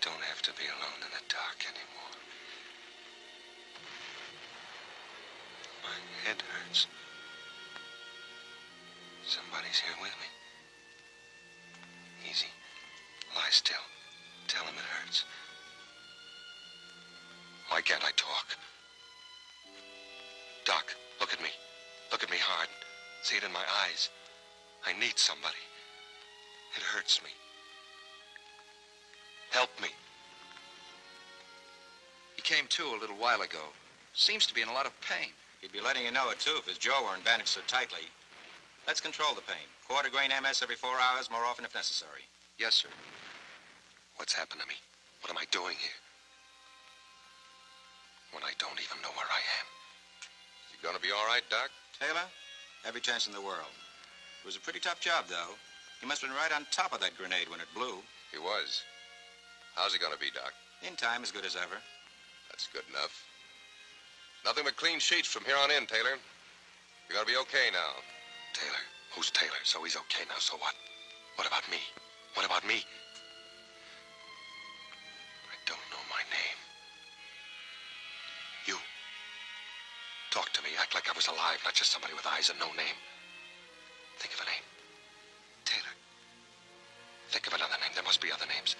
don't have to be alone in the dark anymore. My head hurts. Somebody's here with me. While ago. Seems to be in a lot of pain. He'd be letting you know it, too, if his jaw weren't bandaged so tightly. Let's control the pain. Quarter grain MS every four hours, more often if necessary. Yes, sir. What's happened to me? What am I doing here? When I don't even know where I am. You gonna be all right, Doc? Taylor, every chance in the world. It was a pretty tough job, though. He must have been right on top of that grenade when it blew. He was. How's he gonna be, Doc? In time, as good as ever. That's good enough. Nothing but clean sheets from here on in, Taylor. You're gonna be okay now. Taylor. Who's Taylor? So he's okay now, so what? What about me? What about me? I don't know my name. You. Talk to me. Act like I was alive, not just somebody with eyes and no name. Think of a name. Taylor. Think of another name. There must be other names.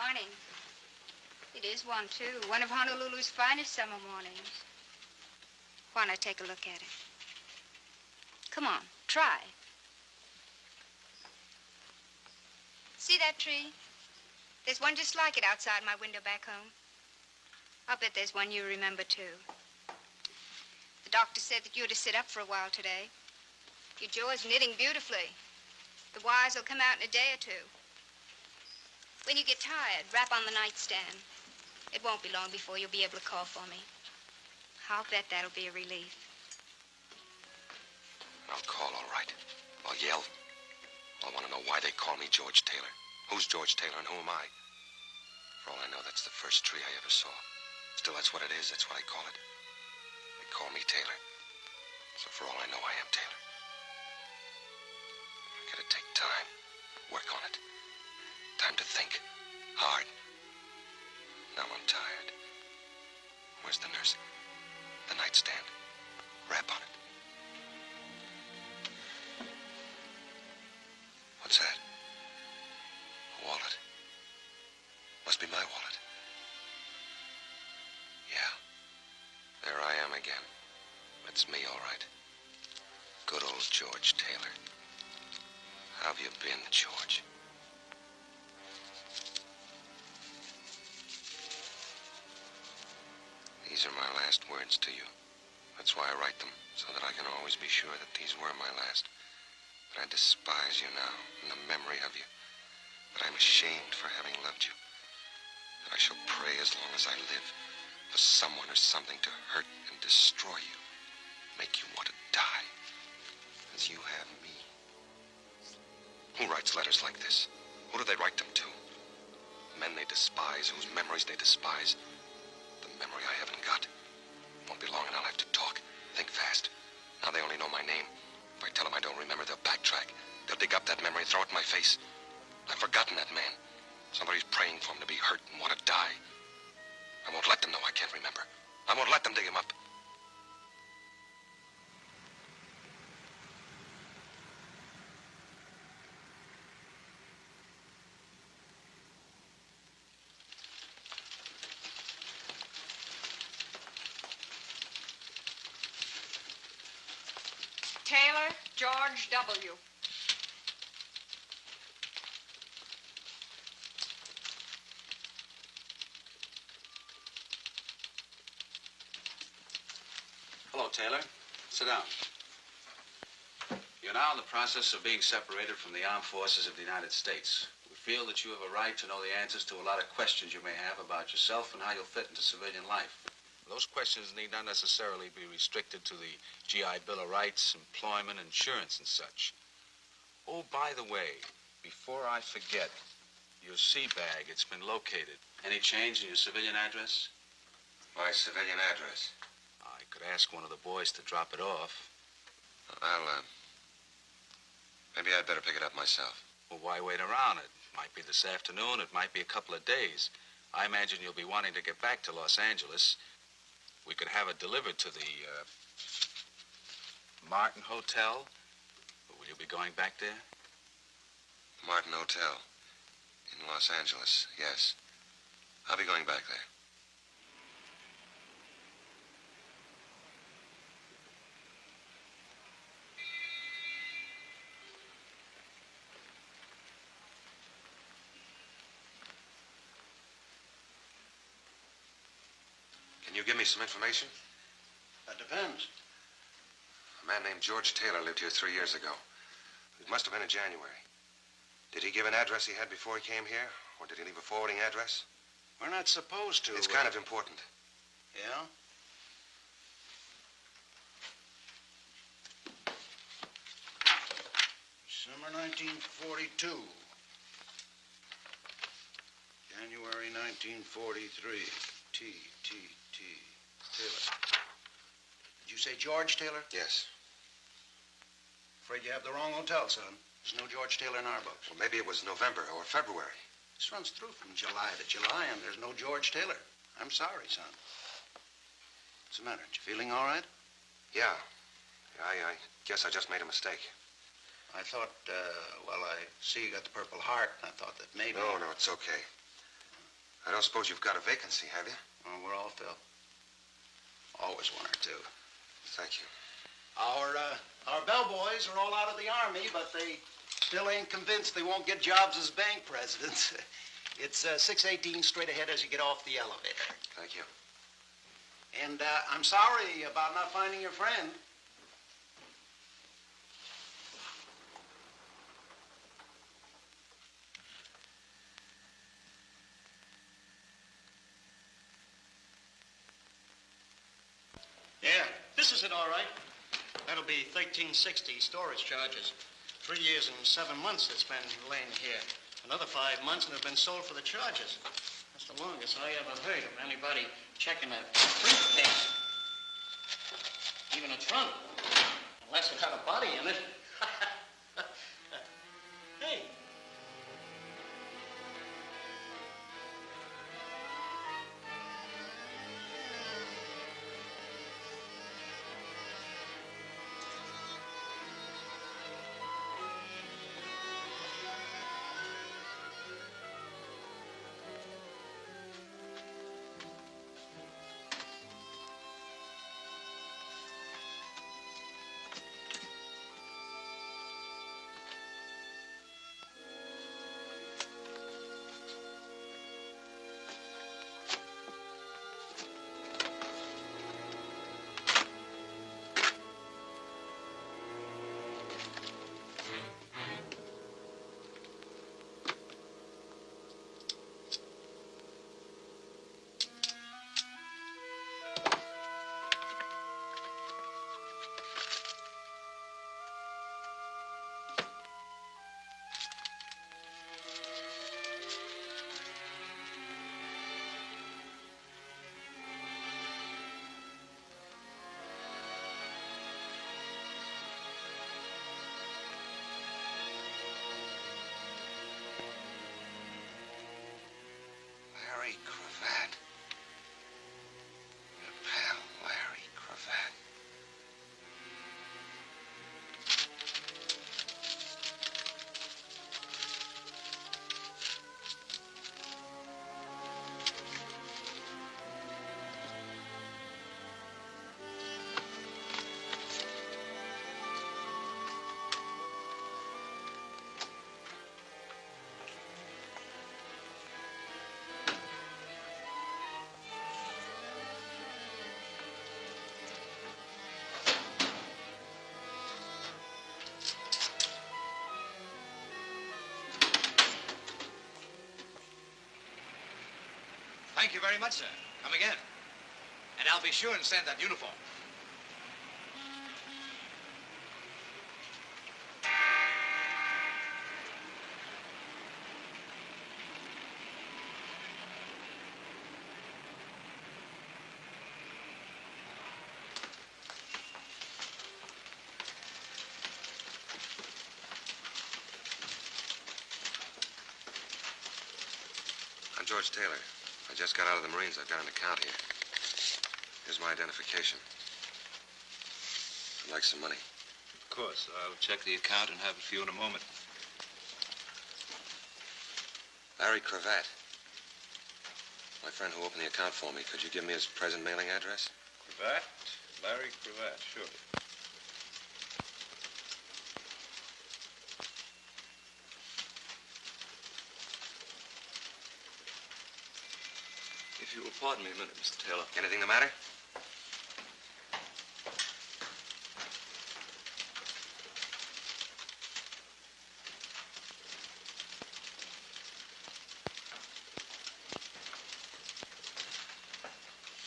Morning. It is one, too. One of Honolulu's finest summer mornings. Why not take a look at it? Come on, try. See that tree? There's one just like it outside my window back home. I'll bet there's one you remember, too. The doctor said that you're to sit up for a while today. Your jaw is knitting beautifully. The wires will come out in a day or two. When you get tired, rap on the nightstand. It won't be long before you'll be able to call for me. I'll bet that'll be a relief. I'll call, all right. I'll yell. I want to know why they call me George Taylor. Who's George Taylor and who am I? For all I know, that's the first tree I ever saw. Still, that's what it is. That's what I call it. They call me Taylor. So for all I know, I am Taylor. I gotta take time. Work on it. Time to think. Hard. Now I'm tired. Where's the nurse? The nightstand. Rap on it. What's that? A wallet. Must be my wallet. Yeah. There I am again. That's me, all right. Good old George Taylor. How have you been, George? Last words to you. That's why I write them, so that I can always be sure that these were my last. That I despise you now, in the memory of you. That I'm ashamed for having loved you. That I shall pray as long as I live for someone or something to hurt and destroy you. Make you want to die. As you have me. Who writes letters like this? Who do they write them to? Men they despise, whose memories they despise. Face. I've forgotten that man. Somebody's praying for him to be hurt and want to die. I won't let them know I can't remember. I won't let them dig him up. Taylor George W. Hello, Taylor. Sit down. You You're now in the process of being separated from the armed forces of the United States. We feel that you have a right to know the answers to a lot of questions you may have about yourself and how you'll fit into civilian life. Those questions need not necessarily be restricted to the GI Bill of Rights, employment, insurance, and such. Oh, by the way, before I forget, your sea bag, it's been located. Any change in your civilian address? My civilian address. I could ask one of the boys to drop it off. I'll, uh, maybe I'd better pick it up myself. Well, why wait around? It might be this afternoon, it might be a couple of days. I imagine you'll be wanting to get back to Los Angeles. We could have it delivered to the uh, Martin Hotel. Will you be going back there? Martin Hotel in Los Angeles, yes. I'll be going back there. Me some information? That depends. A man named George Taylor lived here three years ago. It must have been in January. Did he give an address he had before he came here? Or did he leave a forwarding address? We're not supposed to. It's kind uh, of important. Yeah? Summer 1942. January 1943. T, T, T. Taylor. Did you say George Taylor? Yes. Afraid you have the wrong hotel, son. There's no George Taylor in our books. Well, maybe it was November or February. This runs through from July to July, and there's no George Taylor. I'm sorry, son. What's the matter? You feeling all right? Yeah. I, I guess I just made a mistake. I thought, uh, well, I see you got the Purple Heart, and I thought that maybe... No, no, it's okay. I don't suppose you've got a vacancy, have you? Well, we're all filled. Always one or two. Thank you. Our, uh, our bellboys are all out of the Army, but they still ain't convinced they won't get jobs as bank presidents. it's uh, 618 straight ahead as you get off the elevator. Thank you. And uh, I'm sorry about not finding your friend. Yeah, this is it, all right. That'll be 1360 storage charges. Three years and seven months it's been laying here. Another five months and it's been sold for the charges. That's the longest I ever heard of anybody checking a briefcase. Even a trunk. Unless it had a body in it. Thank you very much, sir. Come again. And I'll be sure and send that uniform. George Taylor. I just got out of the Marines. I've got an account here. Here's my identification. I'd like some money. Of course. I'll check the account and have it for you in a moment. Larry Cravat. My friend who opened the account for me. Could you give me his present mailing address? Cravat? Larry Cravat, sure. Pardon me a minute, Mr. Taylor. Anything the matter?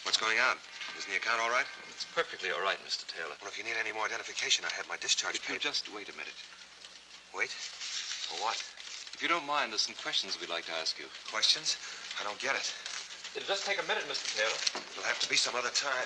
What's going on? Isn't the account all right? It's perfectly all right, Mr. Taylor. Well, if you need any more identification, I'd have my discharge If you just wait a minute. Wait? For what? If you don't mind, there's some questions we'd like to ask you. Questions? I don't get it. It'll just take a minute, Mr. Taylor. It'll have to be some other time.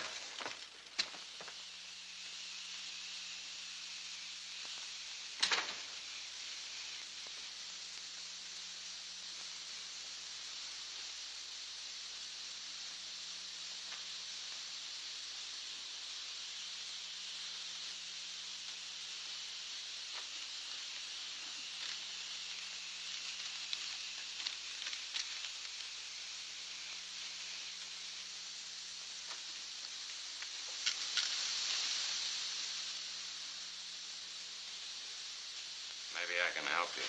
Maybe I can help you.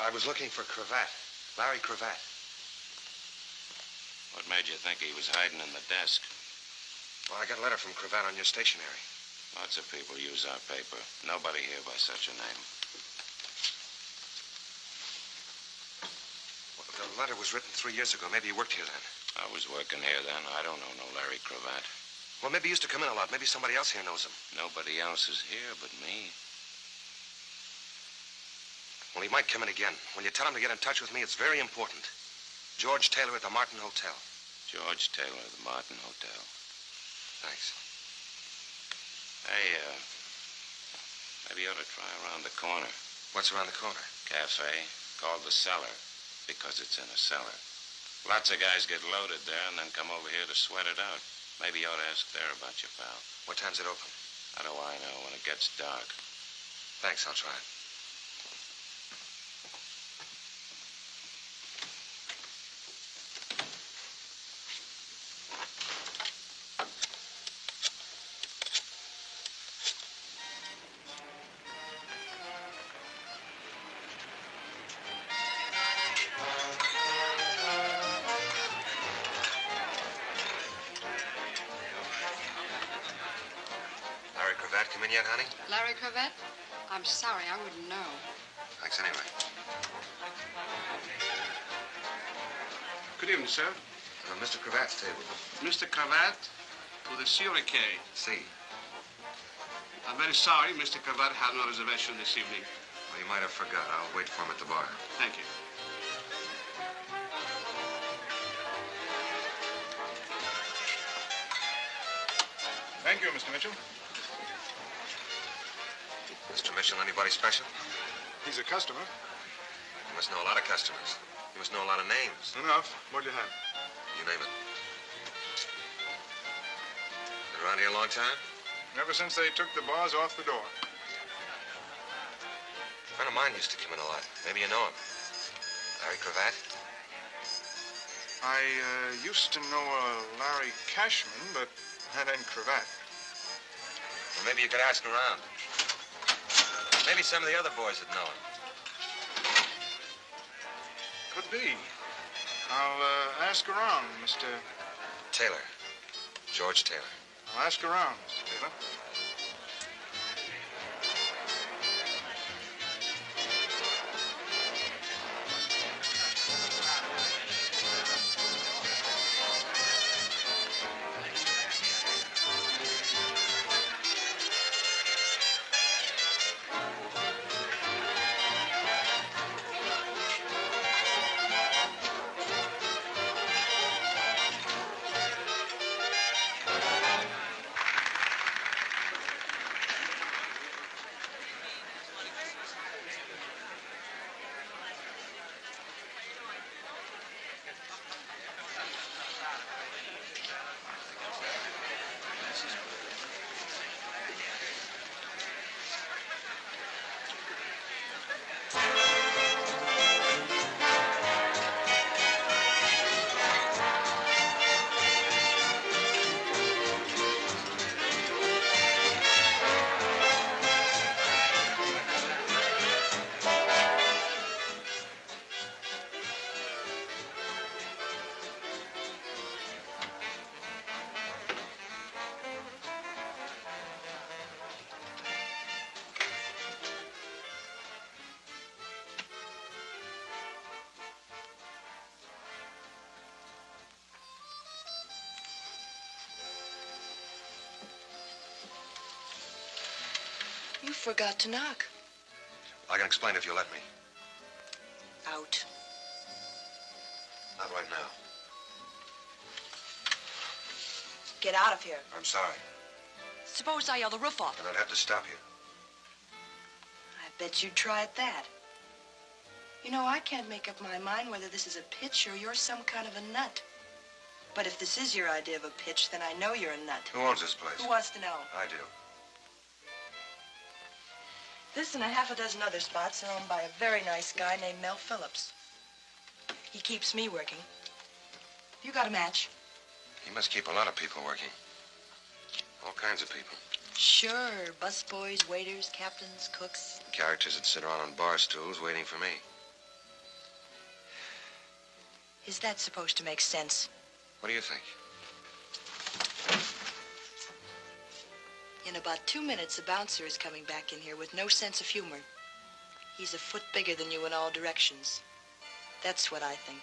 I was looking for Cravat. Larry Cravat. What made you think he was hiding in the desk? Well, I got a letter from Cravat on your stationery. Lots of people use our paper. Nobody here by such a name. Well, the letter was written three years ago. Maybe you worked here then. I was working here then. I don't know no Larry Cravat. Well, maybe he used to come in a lot. Maybe somebody else here knows him. Nobody else is here but me. Well, he might come in again. When you tell him to get in touch with me, it's very important. George Taylor at the Martin Hotel. George Taylor, at the Martin Hotel. Thanks. Hey, uh, maybe you ought to try around the corner. What's around the corner? Cafe called the Cellar because it's in a cellar. Lots of guys get loaded there and then come over here to sweat it out. Maybe you ought to ask there about your pal. What time's it open? How do I know when it gets dark? Thanks, I'll try it. Sir. Uh, Mr. Cravat's table. Mr. Cravat to the Suricay. See. I'm very sorry Mr. Cravat had no reservation this evening. Well, you might have forgot. I'll wait for him at the bar. Thank you. Thank you, Mr. Mitchell. Mr. Mitchell, anybody special? He's a customer. You must know a lot of customers. You must know a lot of names. Enough. What do you have? You name it. Been around here a long time? Ever since they took the bars off the door. A friend of mine used to come in a lot. Maybe you know him. Larry Cravat? I uh, used to know a Larry Cashman, but that ain't cravat. Well, maybe you could ask around. Maybe some of the other boys would know him. Be. I'll uh, ask around, Mr. Taylor. George Taylor. I'll ask around, Mr. Taylor. Forgot to knock. I can explain if you let me. Out. Not right now. Get out of here. I'm sorry. Suppose I yell the roof off. And I'd have to stop you. I bet you'd try at that. You know, I can't make up my mind whether this is a pitch or you're some kind of a nut. But if this is your idea of a pitch, then I know you're a nut. Who owns this place? Who wants to know? I do. This and a half a dozen other spots are owned by a very nice guy named Mel Phillips. He keeps me working. You got a match? He must keep a lot of people working. All kinds of people. Sure. Busboys, waiters, captains, cooks. Characters that sit around on bar stools waiting for me. Is that supposed to make sense? What do you think? In about two minutes, the bouncer is coming back in here with no sense of humor. He's a foot bigger than you in all directions. That's what I think.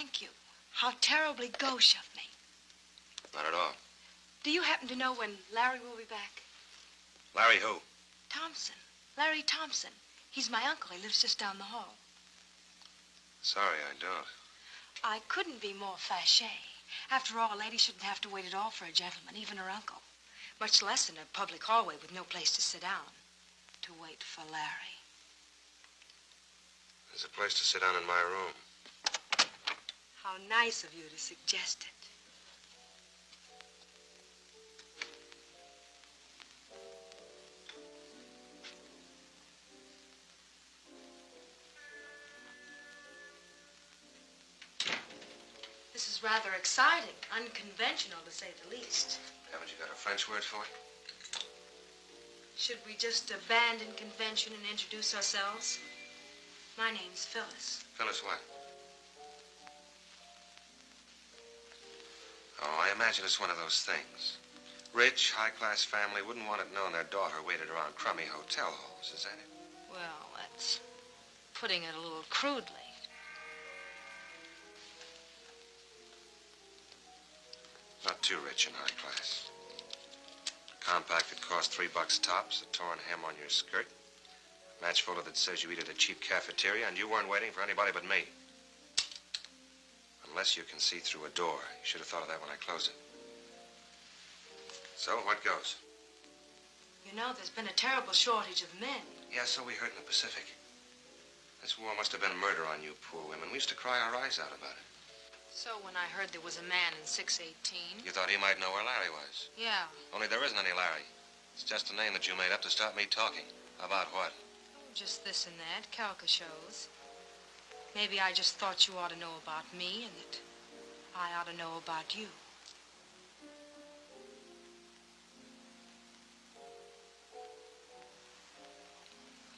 Thank you. How terribly gauche of me. Not at all. Do you happen to know when Larry will be back? Larry who? Thompson. Larry Thompson. He's my uncle. He lives just down the hall. Sorry, I don't. I couldn't be more fâché. After all, a lady shouldn't have to wait at all for a gentleman, even her uncle. Much less in a public hallway with no place to sit down. To wait for Larry. There's a place to sit down in my room. How nice of you to suggest it. This is rather exciting, unconventional to say the least. Haven't you got a French word for it? Should we just abandon convention and introduce ourselves? My name's Phyllis. Phyllis what? Oh, I imagine it's one of those things. Rich, high-class family wouldn't want it known their daughter waited around crummy hotel halls, is that it? Well, that's putting it a little crudely. Not too rich and high class. Compact that cost three bucks tops, a torn hem on your skirt, match folder that says you eat at a cheap cafeteria, and you weren't waiting for anybody but me. Unless you can see through a door. You should have thought of that when I closed it. So, what goes? You know, there's been a terrible shortage of men. Yeah, so we heard in the Pacific. This war must have been murder on you poor women. We used to cry our eyes out about it. So when I heard there was a man in 618, You thought he might know where Larry was. yeah, Only there isn't any Larry. It's just a name that you made up to stop me talking. About what? Oh, just this and that, caricatures. Maybe I just thought you ought to know about me and that I ought to know about you.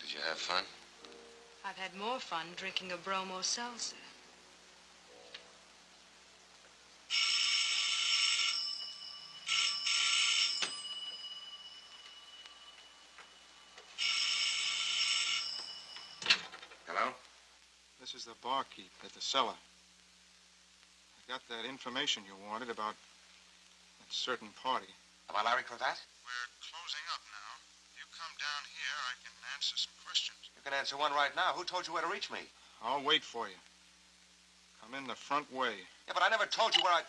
Did you have fun? I've had more fun drinking a bromo seltzer. Hello? This is the barkeep at the cellar. I got that information you wanted about that certain party. About Larry Cravat? We're closing up now. You come down here, I can answer some questions. You can answer one right now. Who told you where to reach me? I'll wait for you. Come in the front way. Yeah, but I never told you where I...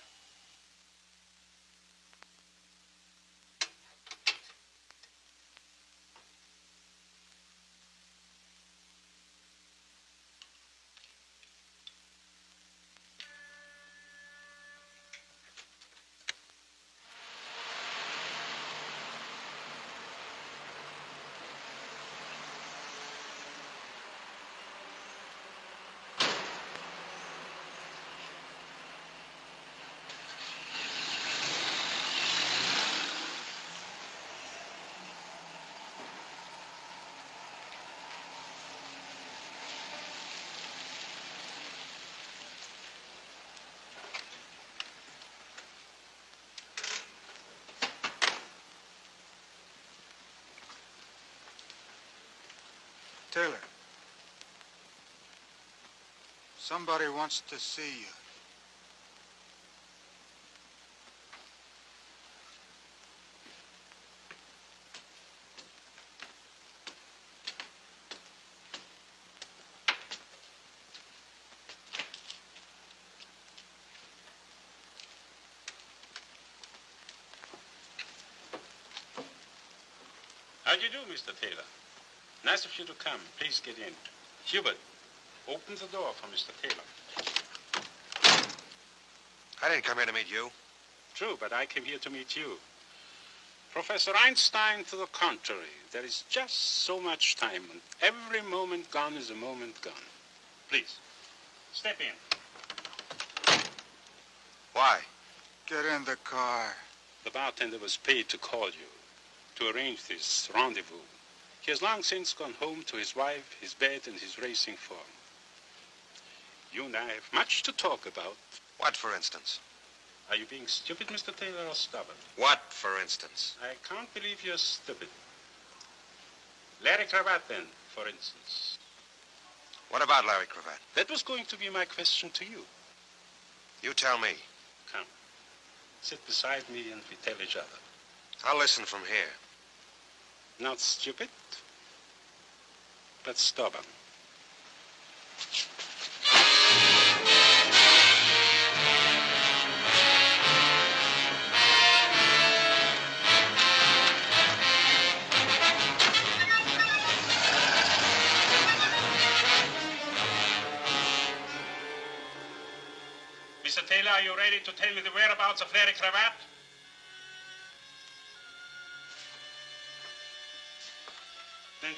Taylor. Somebody wants to see you. How do you do, Mr. Taylor? Nice of you to come. Please get in. Hubert, open the door for Mr. Taylor. I didn't come here to meet you. True, but I came here to meet you. Professor Einstein, to the contrary, there is just so much time, and every moment gone is a moment gone. Please, step in. Why? Get in the car. The bartender was paid to call you, to arrange this rendezvous. He has long since gone home to his wife, his bed, and his racing form. You and I have much to talk about. What, for instance? Are you being stupid, Mr. Taylor, or stubborn? What, for instance? I can't believe you're stupid. Larry Cravat, then, for instance. What about Larry Cravat? That was going to be my question to you. You tell me. Come. Sit beside me and we tell each other. I'll listen from here. Not stupid, but stubborn. Mr. Taylor, are you ready to tell me the whereabouts of Larry Cravat?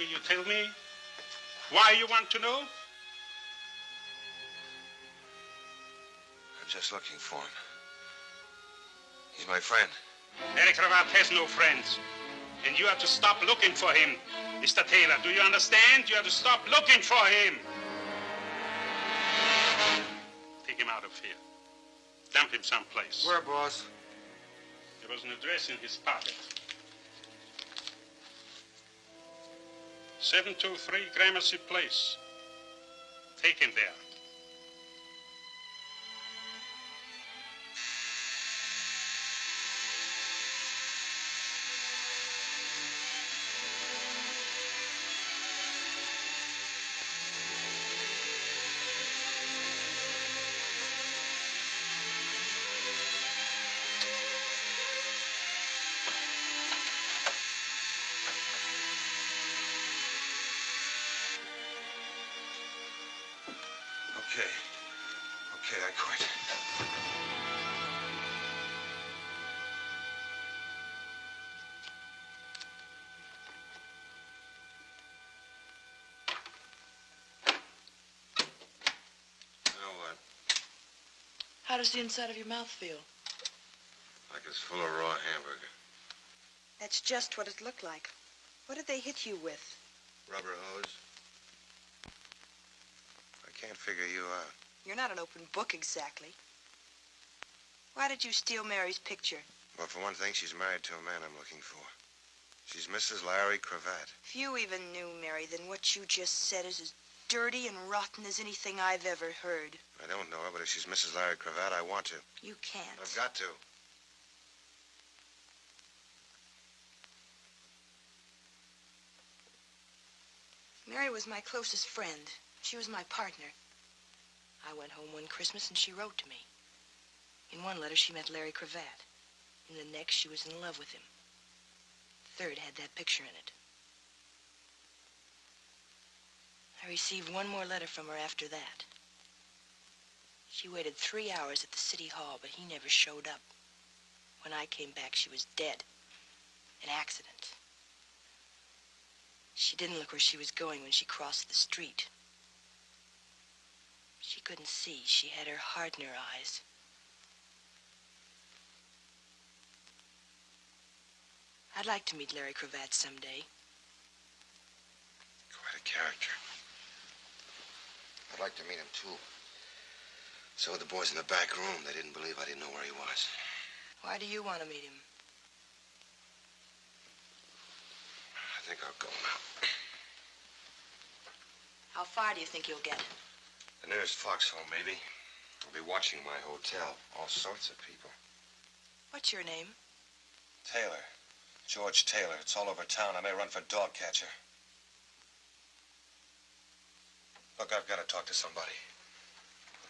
Will you tell me why you want to know? I'm just looking for him. He's my friend. Larry Cravat has no friends. And you have to stop looking for him. Mr. Taylor, do you understand? You have to stop looking for him. Take him out of here. Dump him someplace. Where, boss? There was an address in his pocket. 723 Gramercy Place. Take him there. How does the inside of your mouth feel? Like it's full of raw hamburger. That's just what it looked like. What did they hit you with? Rubber hose. I can't figure you out. You're not an open book exactly. Why did you steal Mary's picture? Well, for one thing, she's married to a man I'm looking for. She's Mrs. Larry Cravat. If you even knew Mary, then what you just said is as dirty and rotten as anything I've ever heard. I don't know her, but if she's Mrs. Larry Cravat, I want to. You can't. I've got to. Mary was my closest friend. She was my partner. I went home one Christmas and she wrote to me. In one letter, she met Larry Cravat. In the next, she was in love with him. The third had that picture in it. I received one more letter from her after that. She waited three hours at the city hall, but he never showed up. When I came back, she was dead. An accident. She didn't look where she was going when she crossed the street. She couldn't see. She had her heart in her eyes. I'd like to meet Larry Cravat someday. Quite a character. I'd like to meet him, too. So the boys in the back room, they didn't believe I didn't know where he was. Why do you want to meet him? I think I'll go now. How far do you think you'll get? The nearest foxhole, maybe. I'll be watching my hotel. All sorts of people. What's your name? Taylor. George Taylor. It's all over town. I may run for dog catcher. Look, I've got to talk to somebody.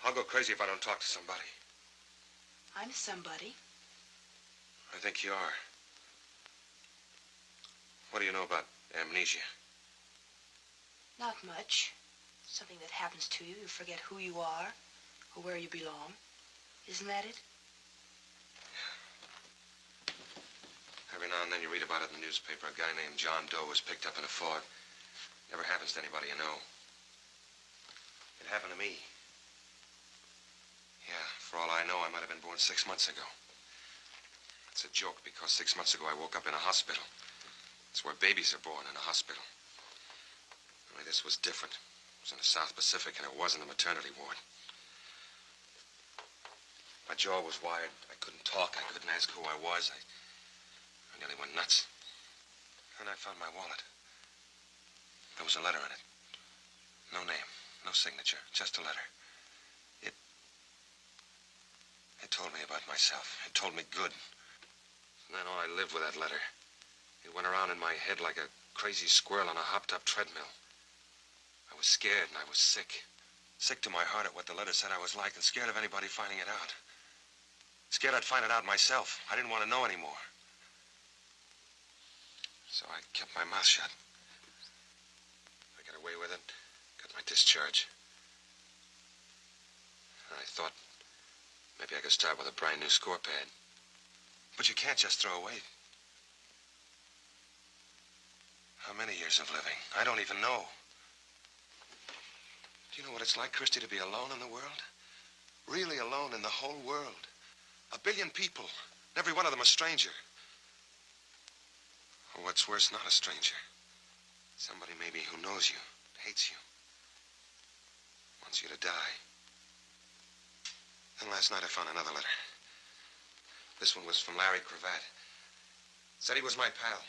I'll go crazy if I don't talk to somebody. I'm somebody. I think you are. What do you know about amnesia? Not much. Something that happens to you. You forget who you are or where you belong. Isn't that it? Every now and then you read about it in the newspaper. A guy named John Doe was picked up in a fog. Never happens to anybody you know. It happened to me. Yeah, for all I know, I might have been born six months ago. It's a joke because six months ago I woke up in a hospital. It's where babies are born, in a hospital. Only this was different. It was in the South Pacific, and it wasn't a maternity ward. My jaw was wired. I couldn't talk. I couldn't ask who I was. I, I nearly went nuts. And I found my wallet. There was a letter in it. No name, no signature, just a letter. It. It told me about myself. It told me good. And then all I lived with that letter. It went around in my head like a crazy squirrel on a hopped up treadmill. I was scared and I was sick. Sick to my heart at what the letter said I was like and scared of anybody finding it out. Scared I'd find it out myself. I didn't want to know anymore. So I kept my mouth shut. I got away with it, discharge. And I thought maybe I could start with a brand new score pad. But you can't just throw away. How many years of living? I don't even know. Do you know what it's like, Christy, to be alone in the world? Really alone in the whole world. A billion people, and every one of them a stranger. Or what's worse, not a stranger. Somebody maybe who knows you, hates you, wants you to die. Then last night I found another letter. This one was from Larry Cravat. Said he was my pal.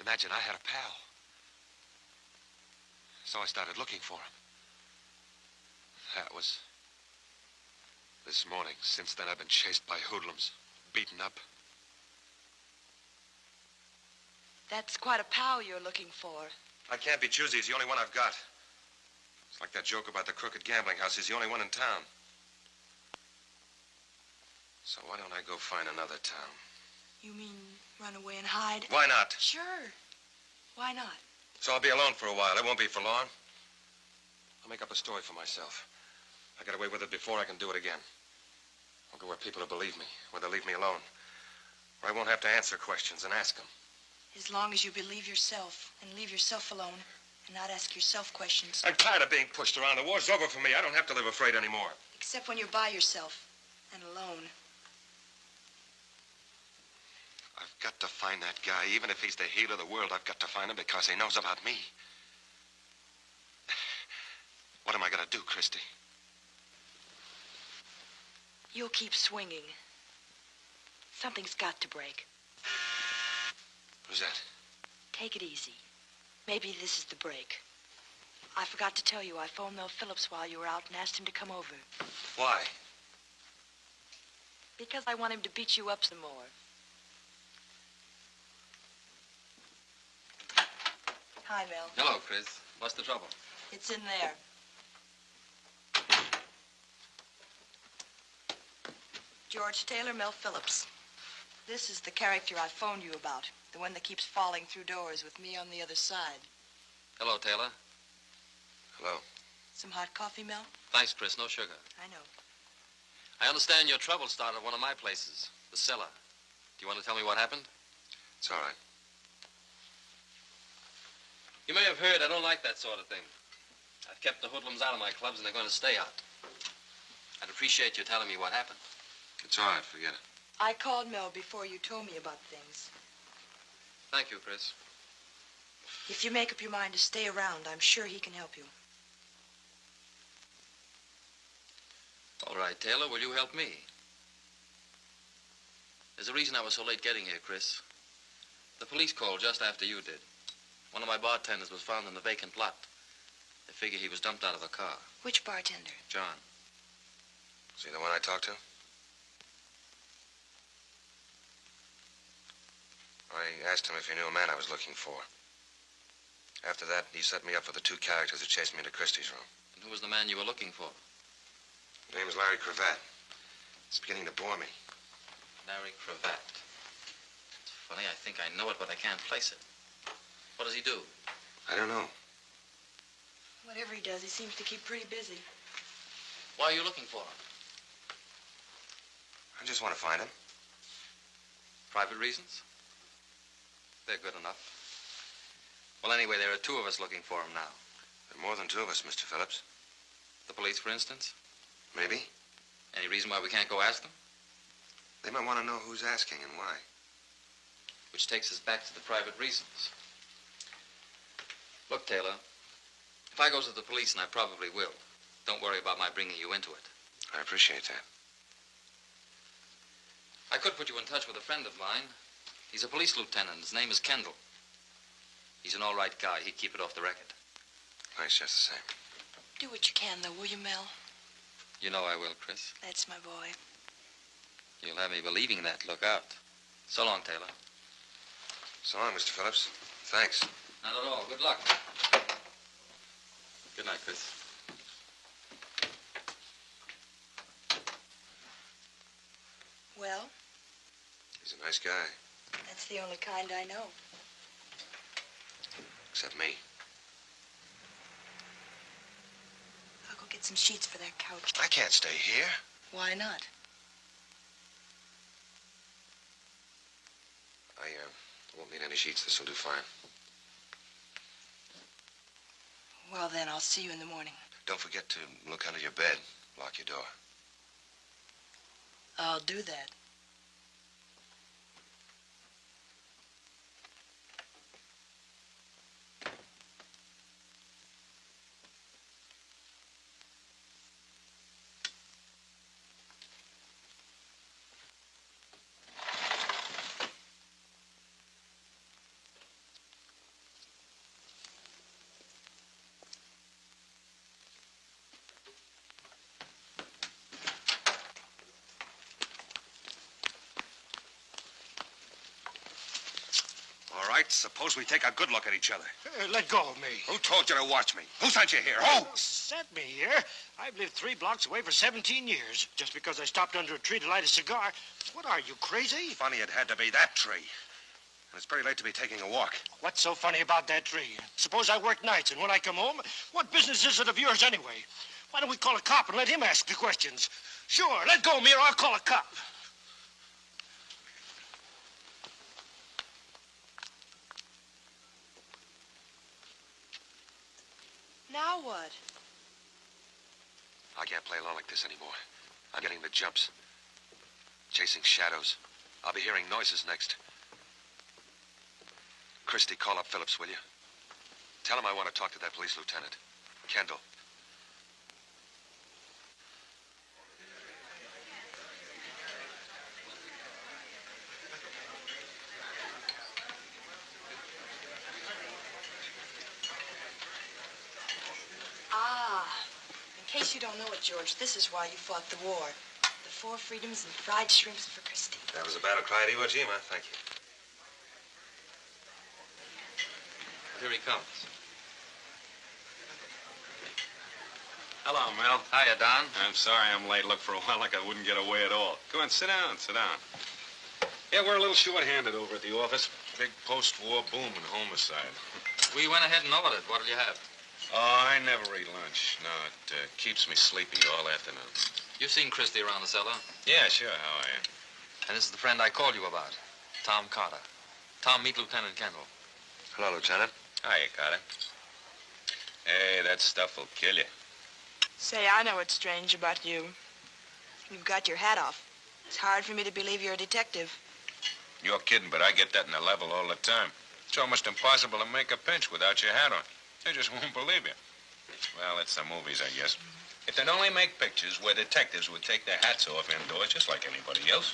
Imagine I had a pal. So I started looking for him. That was this morning. Since then, I've been chased by hoodlums, beaten up. That's quite a pal you're looking for. I can't be choosy. He's the only one I've got. Like that joke about the crooked gambling house. He's the only one in town. So why don't I go find another town? You mean run away and hide? Why not? Sure. Why not? So I'll be alone for a while. It won't be for long. I'll make up a story for myself. I got away with it before. I can do it again. I'll go where people will believe me, where they'll leave me alone. Where I won't have to answer questions and ask them. As long as you believe yourself and leave yourself alone and not ask yourself questions. I'm tired of being pushed around. The war's over for me. I don't have to live afraid anymore. Except when you're by yourself and alone. I've got to find that guy. Even if he's the healer of the world, I've got to find him because he knows about me. What am I going to do, Christy? You'll keep swinging. Something's got to break. Who's that? Take it easy. Maybe this is the break. I forgot to tell you, I phoned Mel Phillips while you were out and asked him to come over. Why? Because I want him to beat you up some more. Hi, Mel. Hello, Chris. What's the trouble? It's in there. George Taylor, Mel Phillips. This is the character I phoned you about. The one that keeps falling through doors with me on the other side. Hello, Taylor. Hello. Some hot coffee, Mel? Thanks, Chris. No sugar. I know. I understand your trouble started at one of my places, the cellar. Do you want to tell me what happened? It's all right. You may have heard I don't like that sort of thing. I've kept the hoodlums out of my clubs, and they're going to stay out. I'd appreciate you telling me what happened. It's all right. Forget it. I called Mel before you told me about things. Thank you, Chris. If you make up your mind to stay around, I'm sure he can help you. All right, Taylor, will you help me? There's a reason I was so late getting here, Chris. The police called just after you did. One of my bartenders was found in the vacant lot. They figure he was dumped out of a car. Which bartender? John. See the one I talked to? I asked him if he knew a man I was looking for. After that, he set me up for the two characters that chased me into Christy's room. And who was the man you were looking for? His name is Larry Cravat. It's beginning to bore me. Larry Cravat. It's funny, I think I know it, but I can't place it. What does he do? I don't know. Whatever he does, he seems to keep pretty busy. Why are you looking for him? I just want to find him. Private reasons? They're good enough. Well, anyway, there are two of us looking for him now. There are more than two of us, Mr. Phillips. The police, for instance? Maybe. Any reason why we can't go ask them? They might want to know who's asking and why. Which takes us back to the private reasons. Look, Taylor, if I go to the police, and I probably will, don't worry about my bringing you into it. I appreciate that. I could put you in touch with a friend of mine. He's a police lieutenant. His name is Kendall. He's an all right guy. He'd keep it off the record. Thanks just the same. Do what you can, though, will you, Mel? You know I will, Chris. That's my boy. You'll have me believing that. Look out. So long, Taylor. So long, Mr. Phillips. Thanks. Not at all. Good luck. Good night, Chris. Well, He's a nice guy, that's the only kind I know. except me. I'll go get some sheets for that couch. I can't stay here. Why not? I uh, won't need any sheets. This will do fine. Well, then, I'll see you in the morning. Don't forget to look under your bed. Lock your door. I'll do that. Suppose we take a good look at each other. Uh, let go of me. Who told you to watch me? Who sent you here? Who sent me here? I've lived three blocks away for 17 years. Just because I stopped under a tree to light a cigar. What are you, crazy? Funny it had to be that tree. And it's pretty late to be taking a walk. What's so funny about that tree? Suppose I work nights, and when I come home, what business is it of yours anyway? Why don't we call a cop and let him ask the questions? Sure, let go of me or I'll call a cop. Now what? I can't play along like this anymore. I'm getting the jumps. Chasing shadows. I'll be hearing noises next. Christy, call up Phillips, will you? Tell him I want to talk to that police lieutenant. Kendall. Ah, in case you don't know it, George, this is why you fought the war. The four freedoms and fried shrimps for Christy. That was a battle cry at Iwo Jima. Thank you. Here he comes. Hello, Mel. Hiya, Don. I'm sorry I'm late. Looked for a while like I wouldn't get away at all. Go on, sit down, sit down. Yeah, we're a little short-handed over at the office. Big post-war boom in homicide. We went ahead and ordered. It. What'll you have? Oh, I never eat lunch. No, it uh, keeps me sleepy all afternoon. You've seen Christy around the cellar. Yeah, sure. How are you? And this is the friend I called you about, Tom Carter. Tom, meet Lieutenant Kendall. Hello, Lieutenant. Hiya, Carter. Hey, that stuff will kill you. Say, I know what's strange about you. You've got your hat off. It's hard for me to believe you're a detective. You're kidding, but I get that in the level all the time. It's almost impossible to make a pinch without your hat on. They just won't believe you. Well, it's the movies, I guess. If they'd only make pictures where detectives would take their hats off indoors, just like anybody else.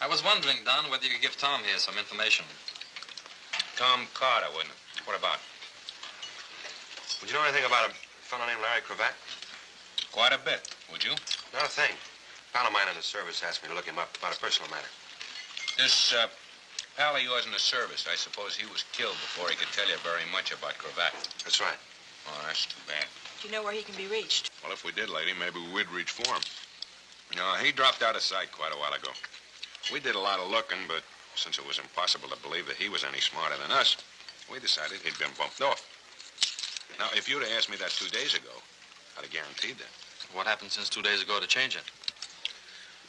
I was wondering, Don, whether you could give Tom here some information. Tom Carter, wouldn't it? What about? Would you know anything about a fellow named Larry Cravat? Quite a bit, would you? Not a thing. A pal of mine in the service asked me to look him up about a personal matter. This uh, pal of yours in the service, I suppose he was killed before he could tell you very much about Cravat. That's right. Oh, that's too bad. Do you know where he can be reached? Well, if we did, lady, maybe we'd reach for him. No, he dropped out of sight quite a while ago. We did a lot of looking, but since it was impossible to believe that he was any smarter than us, we decided he'd been bumped off. Now, if you'd have asked me that two days ago, I'd have guaranteed that. What happened since two days ago to change it?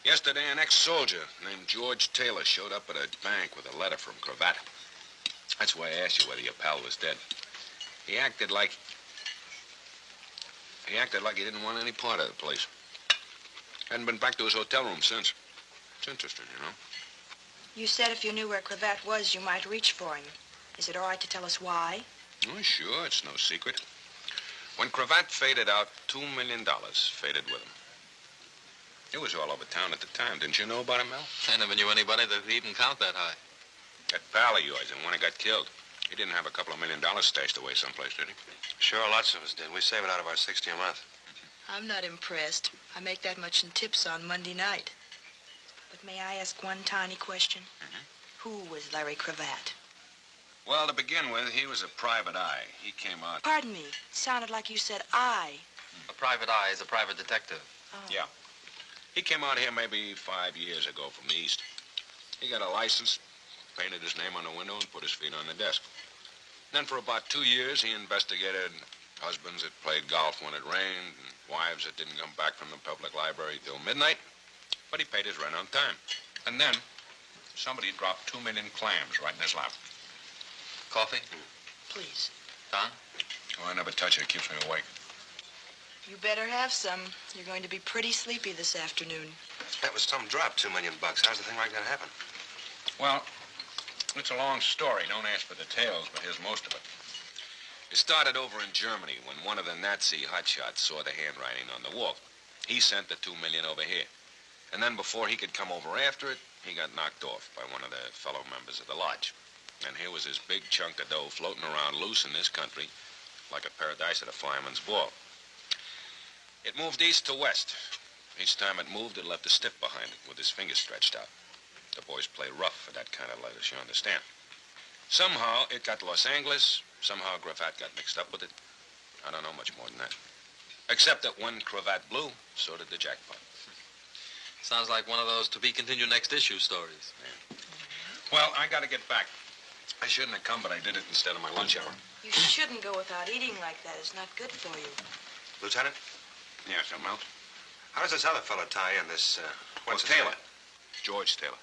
Yesterday, an ex-soldier named George Taylor showed up at a bank with a letter from Cravat. That's why I asked you whether your pal was dead. He acted like... He acted like he didn't want any part of the place. Hadn't been back to his hotel room since. It's interesting, you know. You said if you knew where Cravat was, you might reach for him. Is it all right to tell us why? Oh, sure, it's no secret. When Cravat faded out, two million dollars faded with him. It was all over town at the time. Didn't you know about it, Mel? I never knew anybody that could even count that high. That pal of yours, the one who got killed. He didn't have a couple of million dollars stashed away someplace, did he? Sure, lots of us did. We save it out of our 60 a month. I'm not impressed. I make that much in tips on Monday night. But may I ask one tiny question? Uh-huh. Who was Larry Cravat? Well, to begin with, he was a private eye. He came out. Pardon me. It sounded like you said I. A private eye is a private detective. Oh. Yeah. He came out here maybe five years ago from the east. He got a license, painted his name on the window, and put his feet on the desk. Then for about two years, he investigated husbands that played golf when it rained, and wives that didn't come back from the public library till midnight. But he paid his rent on time. And then somebody dropped two million clams right in his lap. Coffee? Please. Don? Oh, I never touch it. It keeps me awake. You better have some. You're going to be pretty sleepy this afternoon. That was some drop, two million bucks. How's the thing like that happen? Well, it's a long story. Don't ask for details, but here's most of it. It started over in Germany when one of the Nazi hotshots saw the handwriting on the wall. He sent the two million over here. And then before he could come over after it, he got knocked off by one of the fellow members of the lodge. And here was this big chunk of dough floating around loose in this country like a paradise at a fireman's ball. It moved east to west. Each time it moved, it left a stiff behind it with his fingers stretched out. The boys play rough for that kind of lettuce, you understand. Somehow it got to Los Angeles. Somehow Cravat got mixed up with it. I don't know much more than that. Except that when Cravat blew, so did the jackpot. Sounds like one of those to be continued next issue stories. Well, I got to get back. I shouldn't have come, but I did it instead of my lunch hour. You shouldn't go without eating like that. It's not good for you. Lieutenant, Yeah, something else? how does this other fellow tie in, this, uh, what's Well, Taylor. name? George Taylor.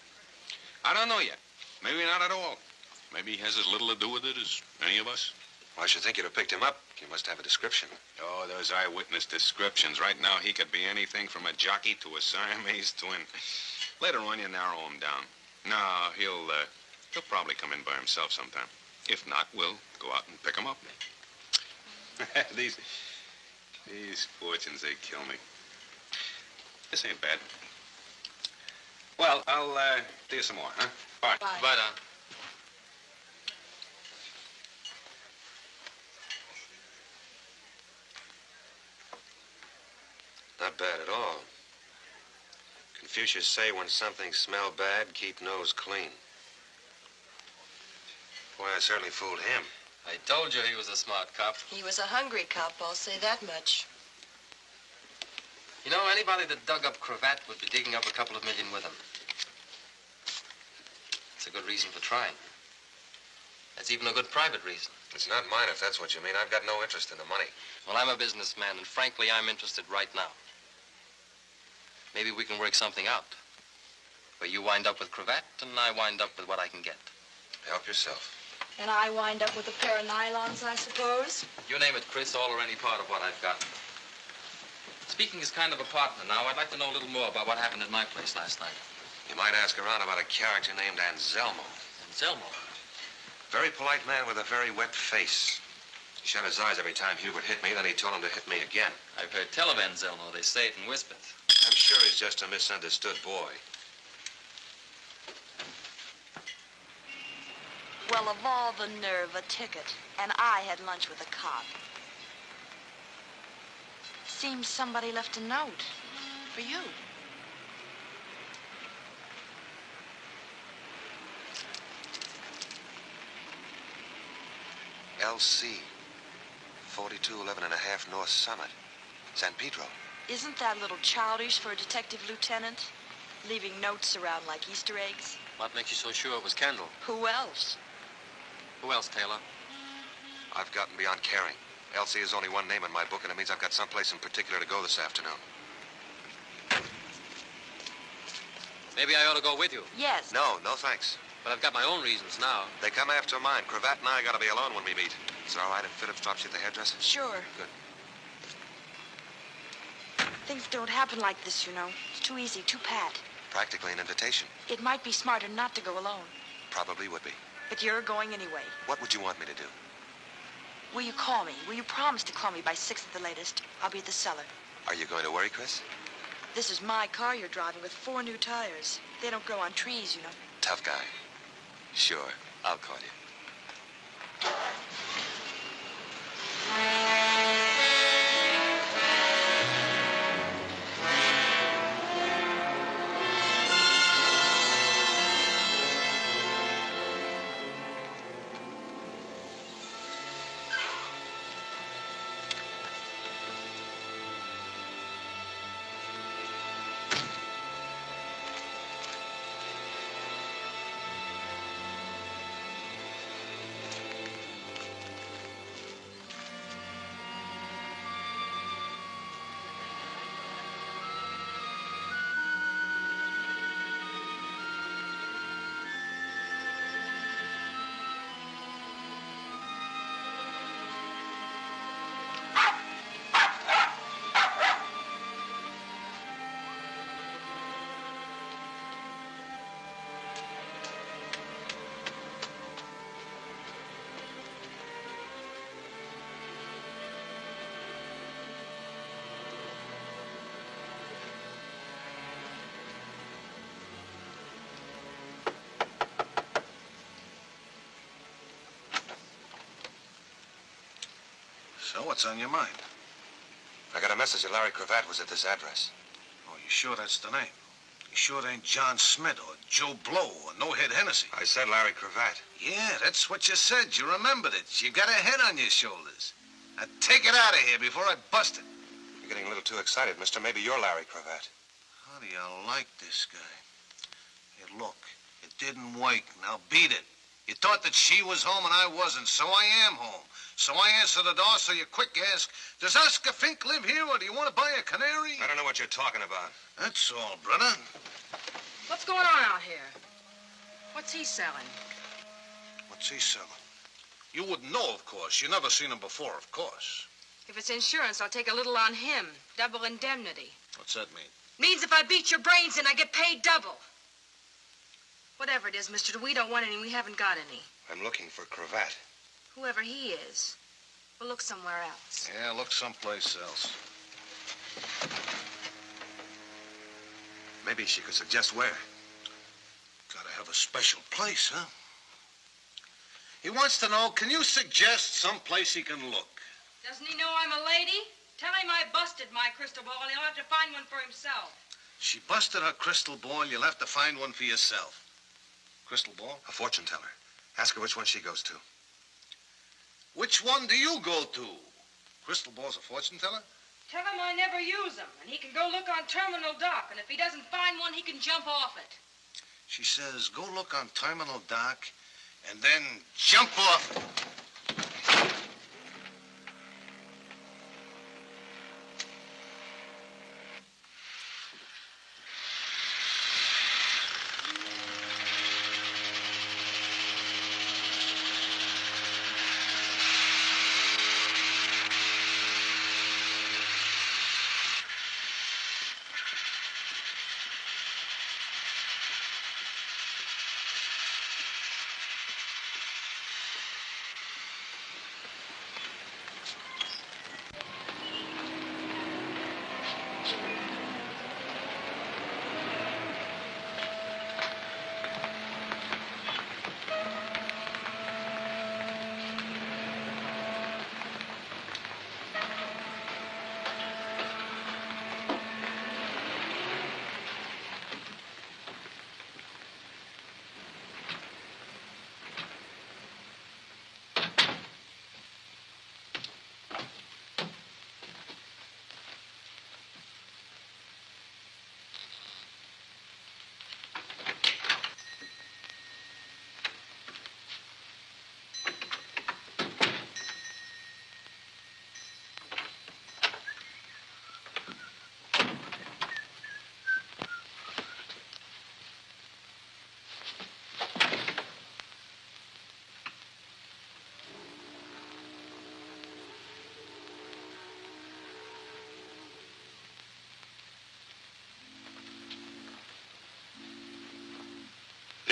I don't know yet. Maybe not at all. Maybe he has as little to do with it as any of us. Well, I should think you'd have picked him up. You must have a description. Oh, those eyewitness descriptions. Right now, he could be anything from a jockey to a Siamese twin. Later on, you narrow him down. No, he'll, uh, he'll probably come in by himself sometime. If not, we'll go out and pick him up. these, these fortunes, they kill me. This ain't bad. Well, I'll, uh, do you some more, huh? Bye. Bye. Bye, Don. Not bad at all. Confucius say when something smell bad, keep nose clean. Boy, I certainly fooled him. I told you he was a smart cop. He was a hungry cop, I'll say that much. You know, anybody that dug up Cravat would be digging up a couple of million with him. It's a good reason for trying. That's even a good private reason. It's not mine, if that's what you mean. I've got no interest in the money. Well, I'm a businessman, and frankly, I'm interested right now. Maybe we can work something out. Where you wind up with Cravat, and I wind up with what I can get. Help yourself. And I wind up with a pair of nylons, I suppose? You name it, Chris, all or any part of what I've got. Speaking as kind of a partner now, I'd like to know a little more about what happened at my place last night. You might ask around about a character named Anselmo. Anselmo? Very polite man with a very wet face. He shut his eyes every time Hubert hit me, then he told him to hit me again. I've heard tell of Anselmo. They say it in whispers. I'm sure he's just a misunderstood boy. Well, of all the nerve, a ticket. And I had lunch with a cop. Seems somebody left a note. For you. LC. 4211 and a half North Summit. San Pedro. Isn't that a little childish for a detective lieutenant? Leaving notes around like Easter eggs? What makes you so sure it was Kendall? Who else? Who else, Taylor? I've gotten beyond caring. Elsie is only one name in my book, and it means I've got someplace in particular to go this afternoon. Maybe I ought to go with you. Yes. No, no thanks. But I've got my own reasons now. They come after mine. Cravat and I gotta be alone when we meet. Is it all right if Phillips drops you at the hairdresser? Sure. Good. Things don't happen like this, you know. It's too easy, too pat. Practically an invitation. It might be smarter not to go alone. Probably would be. But you're going anyway. What would you want me to do? Will you call me? Will you promise to call me by six at the latest? I'll be at the cellar. Are you going to worry, Chris? This is my car you're driving with four new tires. They don't grow on trees, you know. Tough guy. Sure. I'll call you. So, what's on your mind? I got a message that Larry Cravat was at this address. Oh, you sure that's the name? You sure it ain't John Smith or Joe Blow or No Head Hennessy? I said Larry Cravat. Yeah, that's what you said. You remembered it. You got a head on your shoulders. Now take it out of here before I bust it. You're getting a little too excited, mister. Maybe you're Larry Cravat. How do you like this guy? Hey, look, it didn't work. Now beat it. You thought that she was home and I wasn't, so I am home. So I answer the door, so you quick ask, does Oscar Fink live here, or do you want to buy a canary? I don't know what you're talking about. That's all, brother. What's going on out here? What's he selling? What's he selling? You wouldn't know, of course. You never seen him before, of course. If it's insurance, I'll take a little on him. Double indemnity. What's that mean? Means if I beat your brains in, I get paid double. Whatever it is, Mr. we don't want any. We haven't got any. I'm looking for a Cravat. Whoever he is, we'll look somewhere else. Yeah, look someplace else. Maybe she could suggest where. Gotta have a special place, huh? He wants to know, can you suggest some place he can look? Doesn't he know I'm a lady? Tell him I busted my crystal ball and he'll have to find one for himself. She busted her crystal ball. You'll have to find one for yourself. Crystal ball? A fortune teller. Ask her which one she goes to. Which one do you go to? Crystal Ball's a fortune teller? Tell him I never use them, and he can go look on Terminal Dock, and if he doesn't find one, he can jump off it. She says, go look on Terminal Dock and then jump off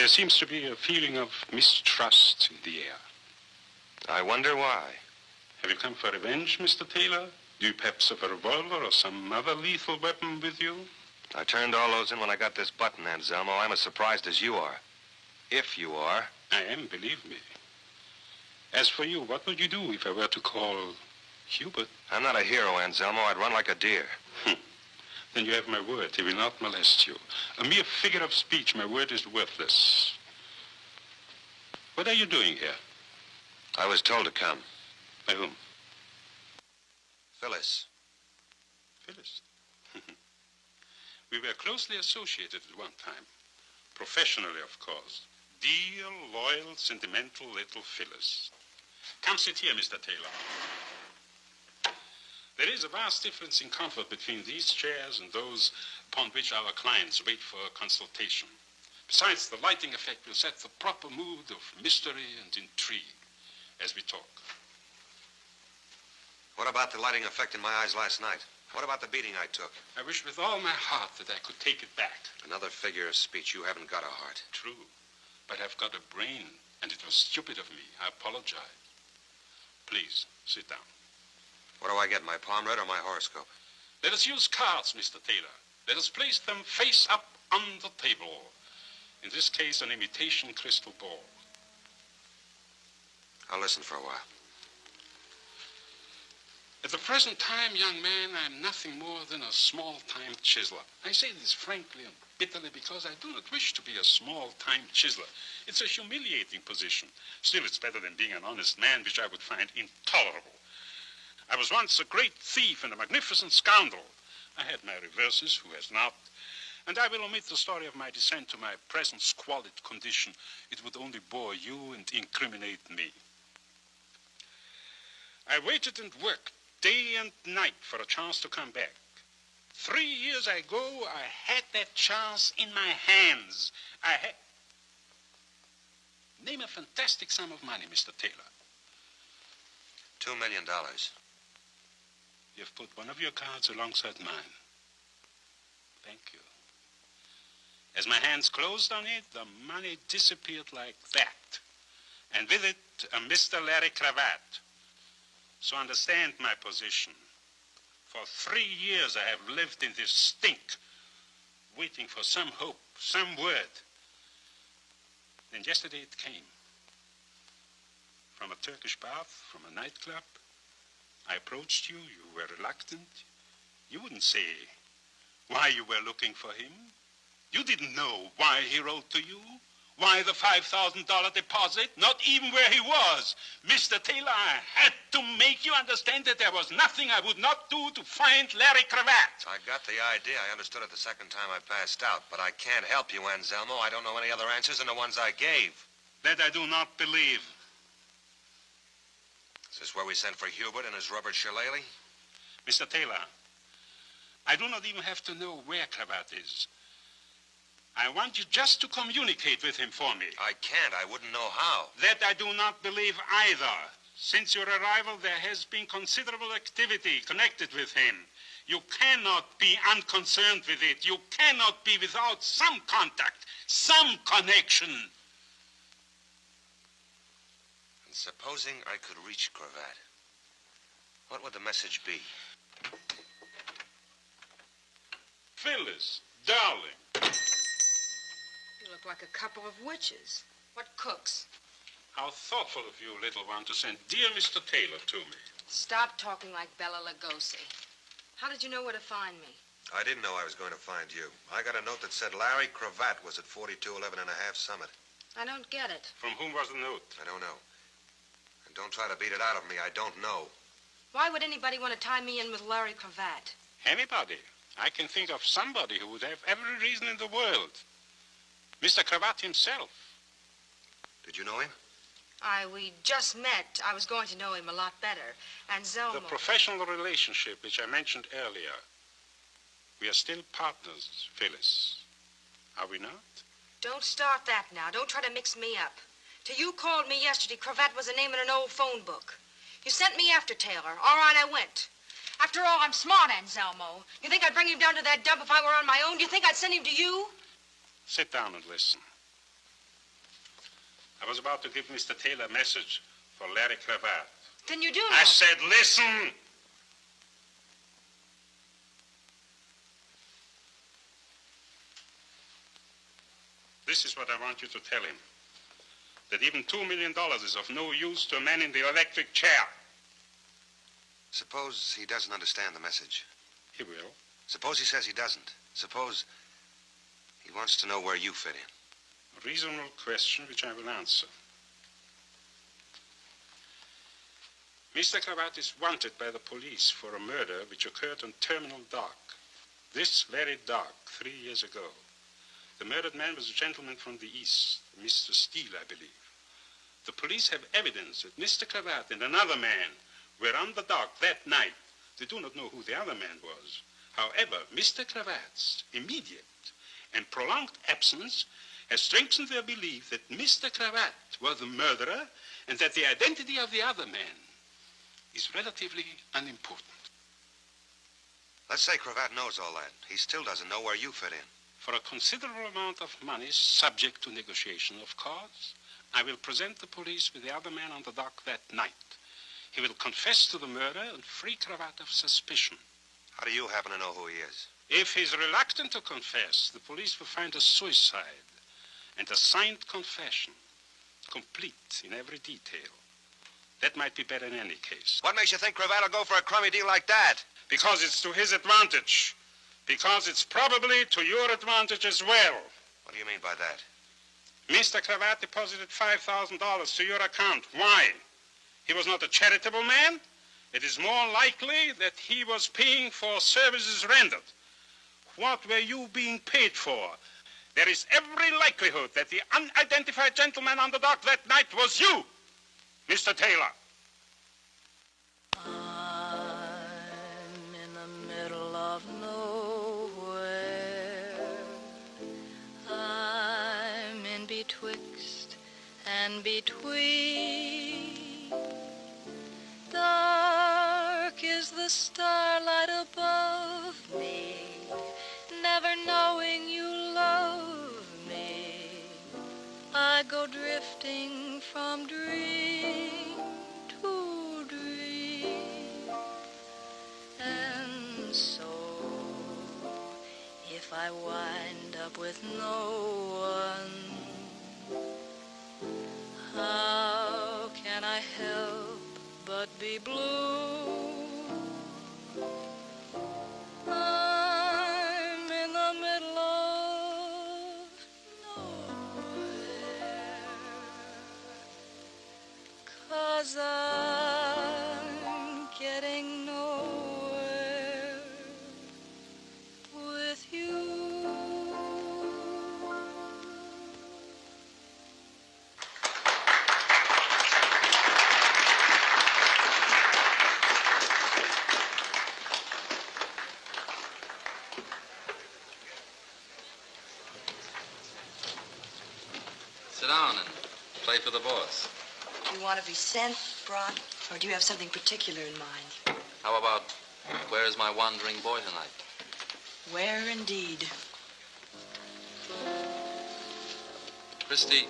There seems to be a feeling of mistrust in the air. I wonder why. Have you come for revenge, Mr. Taylor? Do you perhaps have a revolver or some other lethal weapon with you? I turned all those in when I got this button, Anselmo. I'm as surprised as you are. If you are. I am, believe me. As for you, what would you do if I were to call Hubert? I'm not a hero, Anselmo. I'd run like a deer. Then you have my word. He will not molest you. A mere figure of speech, my word is worthless. What are you doing here? I was told to come. By whom? Phyllis. Phyllis. we were closely associated at one time. Professionally, of course. Dear, loyal, sentimental little Phyllis. Come sit here, Mr. Taylor. There is a vast difference in comfort between these chairs and those upon which our clients wait for a consultation. Besides, the lighting effect will set the proper mood of mystery and intrigue as we talk. What about the lighting effect in my eyes last night? What about the beating I took? I wish with all my heart that I could take it back. Another figure of speech. You haven't got a heart. True. But I've got a brain, and it was stupid of me. I apologize. Please, sit down. What do I get, my palm read or my horoscope? Let us use cards, Mr. Taylor. Let us place them face up on the table. In this case, an imitation crystal ball. I'll listen for a while. At the present time, young man, I'm nothing more than a small-time chiseler. I say this frankly and bitterly because I do not wish to be a small-time chiseler. It's a humiliating position. Still, it's better than being an honest man, which I would find intolerable. I was once a great thief and a magnificent scoundrel. I had my reverses, who has not? And I will omit the story of my descent to my present squalid condition. It would only bore you and incriminate me. I waited and worked day and night for a chance to come back. Three years ago, I had that chance in my hands. I had... Name a fantastic sum of money, Mr. Taylor. Two million dollars. You've put one of your cards alongside mine. Thank you. As my hands closed on it, the money disappeared like that. And with it, a Mr. Larry Cravat. So understand my position. For three years I have lived in this stink, waiting for some hope, some word. Then yesterday it came. From a Turkish bath, from a nightclub. I approached you, you were reluctant. You wouldn't say why you were looking for him. You didn't know why he wrote to you, Why the $5,000 deposit? Not even where he was. Mr. Taylor, I had to make you understand that there was nothing I would not do to find Larry Cravat. I got the idea. I understood it the second time I passed out. But I can't help you, Anselmo. I don't know any other answers than the ones I gave. That I do not believe. Is this where we sent for Hubert and his rubber shillelagh? Mr. Taylor, I do not even have to know where Cravat is. I want you just to communicate with him for me. I can't. I wouldn't know how. That I do not believe either. Since your arrival, there has been considerable activity connected with him. You cannot be unconcerned with it. You cannot be without some contact, some connection. And supposing I could reach Cravat, what would the message be? Phyllis, darling. You look like a couple of witches. What cooks? How thoughtful of you, little one, to send dear Mr. Taylor to me. Stop talking like Bela Lugosi. How did you know where to find me? I didn't know I was going to find you. I got a note that said Larry Cravat was at 4211 and a half Summit. I don't get it. From whom was the note? I don't know. And don't try to beat it out of me. I don't know. Why would anybody want to tie me in with Larry Cravat? Anybody. I can think of somebody who would have every reason in the world. Mr. Cravat himself. Did you know him? I, we just met. I was going to know him a lot better. Anselmo... The professional relationship which I mentioned earlier. We are still partners, Phyllis. Are we not? Don't start that now. Don't try to mix me up. Till you called me yesterday, Cravat was a name in an old phone book. You sent me after Taylor. All right, I went. After all, I'm smart, Anselmo. You think I'd bring him down to that dump if I were on my own? Do you think I'd send him to you? Sit down and listen. I was about to give Mr. Taylor a message for Larry Cravat. Then you do know. I said, listen! This is what I want you to tell him. That even $2 million is of no use to a man in the electric chair. Suppose he doesn't understand the message. He will. Suppose he says he doesn't. Suppose he wants to know where you fit in. A reasonable question which I will answer. Mr. Cravat is wanted by the police for a murder which occurred on Terminal Dock. This very dock, three years ago. The murdered man was a gentleman from the East, Mr. Steele, I believe. The police have evidence that Mr. Cravat and another man were on the dock that night. They do not know who the other man was. However, Mr. Cravat's immediate and prolonged absence has strengthened their belief that Mr. Cravat was the murderer and that the identity of the other man is relatively unimportant. Let's say Cravat knows all that. He still doesn't know where you fit in. For a considerable amount of money, subject to negotiation, of course, I will present the police with the other man on the dock that night. He will confess to the murder and free Cravat of suspicion. How do you happen to know who he is? If he's reluctant to confess, the police will find a suicide and a signed confession, complete in every detail. That might be better in any case. What makes you think Cravat will go for a crummy deal like that? Because it's to his advantage. Because it's probably to your advantage as well. What do you mean by that? Mr. Cravat deposited $5,000 to your account. Why? He was not a charitable man. It is more likely that he was paying for services rendered. What were you being paid for? There is every likelihood that the unidentified gentleman on the dock that night was you, Mr. Taylor. And between. Dark is the starlight above me, never knowing you love me. I go drifting from dream to dream. And so, if I wind up with no one, how can I help but be blue? Do you want to be sent, brought, or do you have something particular in mind? How about where is my wandering boy tonight? Where indeed? Christy,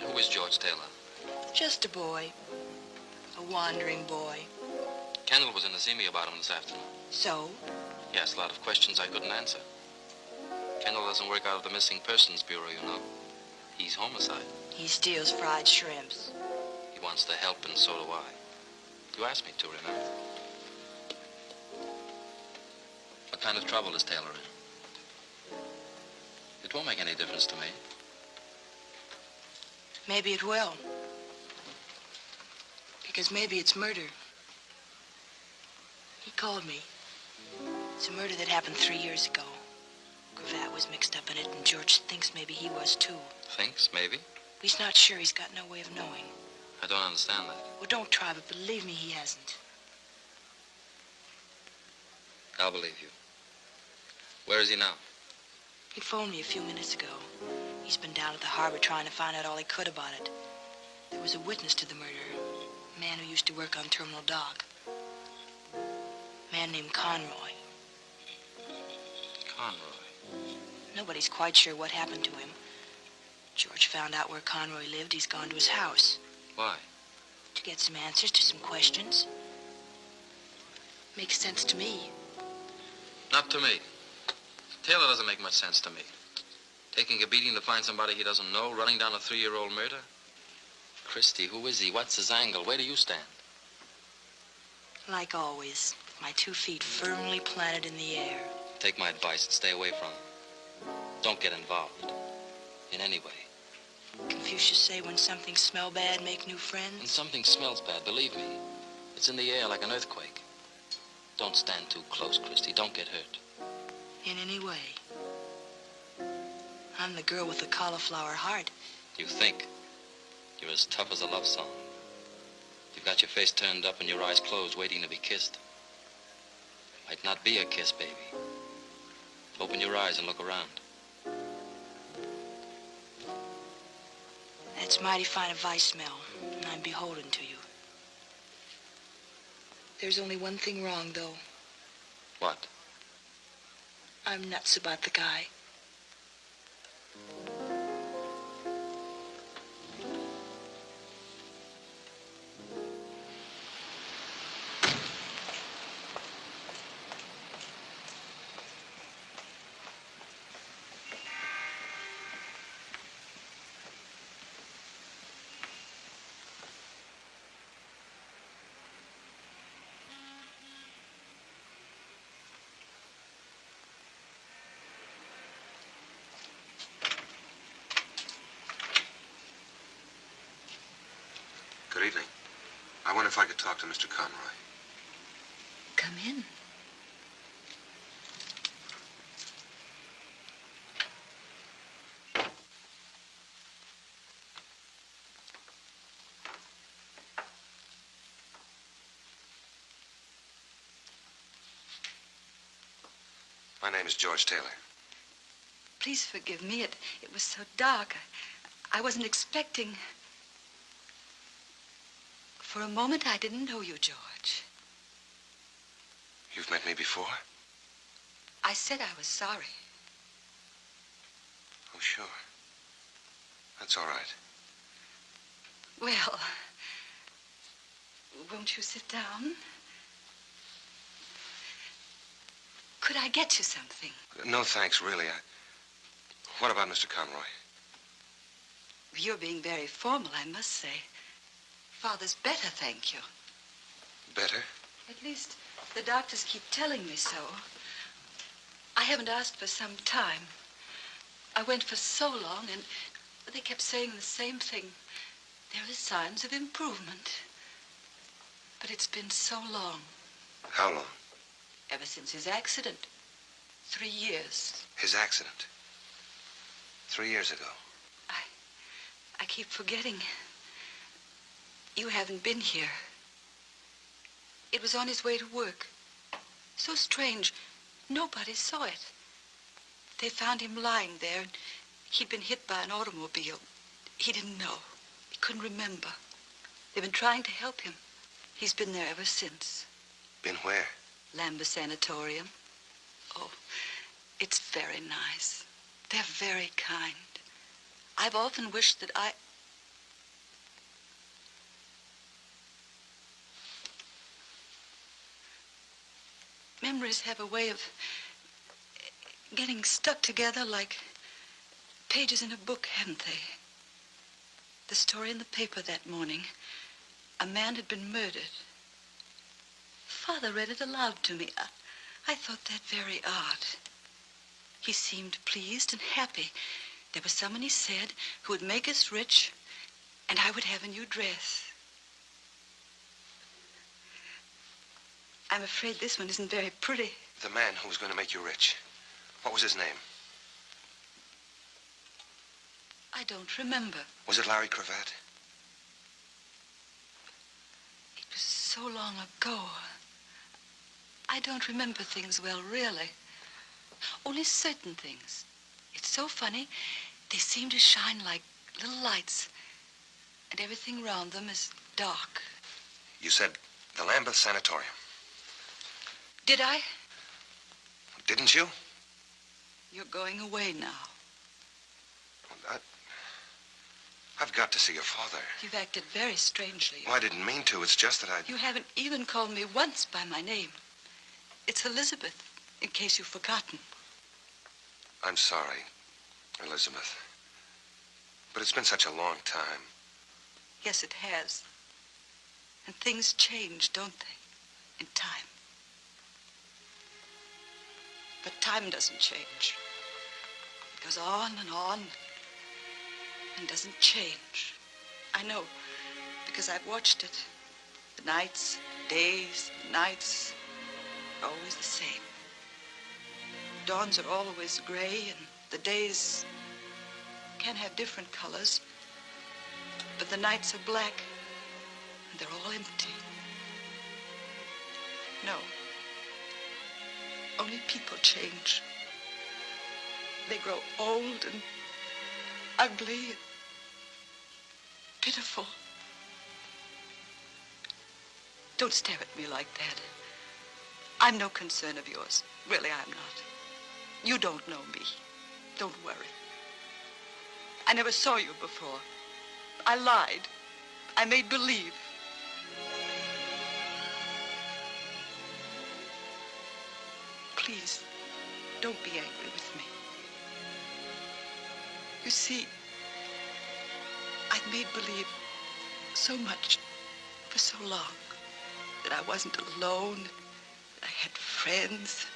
who is George Taylor? Just a boy. A wandering boy. Kendall was in to see me about him this afternoon. So? He asked a lot of questions I couldn't answer. Kendall doesn't work out of the Missing Persons Bureau, you know. He's homicide. He steals fried shrimps. Wants the help, and so do I. You asked me to, remember? What kind of trouble is Taylor in? It won't make any difference to me. Maybe it will. Because maybe it's murder. He called me. It's a murder that happened three years ago. Cravat was mixed up in it, and George thinks maybe he was too. Thinks, maybe. He's not sure. He's got no way of knowing. I don't understand that. Well, don't try, but believe me, he hasn't. I'll believe you. Where is he now? He phoned me a few minutes ago. He's been down at the harbor trying to find out all he could about it. There was a witness to the murder. A man who used to work on Terminal Dock. A man named Conroy. Conroy. Nobody's quite sure what happened to him. George found out where Conroy lived. He's gone to his house Why? to get some answers to some questions. Makes sense to me. Not to me. Taylor doesn't make much sense to me. Taking a beating to find somebody he doesn't know, running down a three-year-old murder. Christy, who is he? What's his angle? Where do you stand? Like always, my two feet firmly planted in the air. Take my advice and stay away from him. Don't get involved. In any way. Confucius say when something smell bad, make new friends? When something smells bad, believe me, it's in the air like an earthquake. Don't stand too close, Christy. Don't get hurt. In any way. I'm the girl with the cauliflower heart. You think. You're as tough as a love song. You've got your face turned up and your eyes closed, waiting to be kissed. Might not be a kiss, baby. Open your eyes and look around. That's mighty fine advice, Mel, and I'm beholden to you. There's only one thing wrong, though. What? I'm nuts about the guy. I wonder if I could talk to Mr. Conroy. Come in. My name is George Taylor. Please forgive me. It, it was so dark. I, I wasn't expecting. For a moment, I didn't know you, George. You've met me before? I said I was sorry. Oh, sure. That's all right. Well, won't you sit down? Could I get you something? No, thanks, really. I... What about Mr. Conroy? You're being very formal, I must say. Father's better, thank you. Better? At least the doctors keep telling me so. I haven't asked for some time. I went for so long, and they kept saying the same thing. There are signs of improvement. But it's been so long. How long? Ever since his accident. Three years. His accident. Three years ago. I I keep forgetting. You haven't been here. It was on his way to work. So strange. Nobody saw it. They found him lying there. and He'd been hit by an automobile. He didn't know. He couldn't remember. They've been trying to help him. He's been there ever since. Been where? Lambeth Sanatorium. Oh, it's very nice. They're very kind. I've often wished that I... Memories have a way of getting stuck together like pages in a book, haven't they? The story in the paper that morning. A man had been murdered. Father read it aloud to me. I, I thought that very odd. He seemed pleased and happy. There was someone, he said, who would make us rich, and I would have a new dress. I'm afraid this one isn't very pretty. The man who was going to make you rich. What was his name? I don't remember. Was it Larry Cravat? It was so long ago. I don't remember things well, really. Only certain things. It's so funny. They seem to shine like little lights, and everything around them is dark. You said the Lambeth Sanatorium. Did I? Didn't you? You're going away now. I, I've got to see your father. You've acted very strangely. Well, I didn't mean to. It's just that I... You haven't even called me once by my name. It's Elizabeth, in case you've forgotten. I'm sorry, Elizabeth. But it's been such a long time. Yes, it has. And things change, don't they? In time. But time doesn't change. It goes on and on and doesn't change. I know, because I've watched it. The nights, days, nights are always the same. Dawns are always gray, and the days can have different colors. But the nights are black, and they're all empty. No. Only people change. They grow old and ugly and pitiful. Don't stare at me like that. I'm no concern of yours. Really, I'm not. You don't know me. Don't worry. I never saw you before. I lied. I made believe. Please, don't be angry with me. You see, I've made believe so much for so long that I wasn't alone, that I had friends,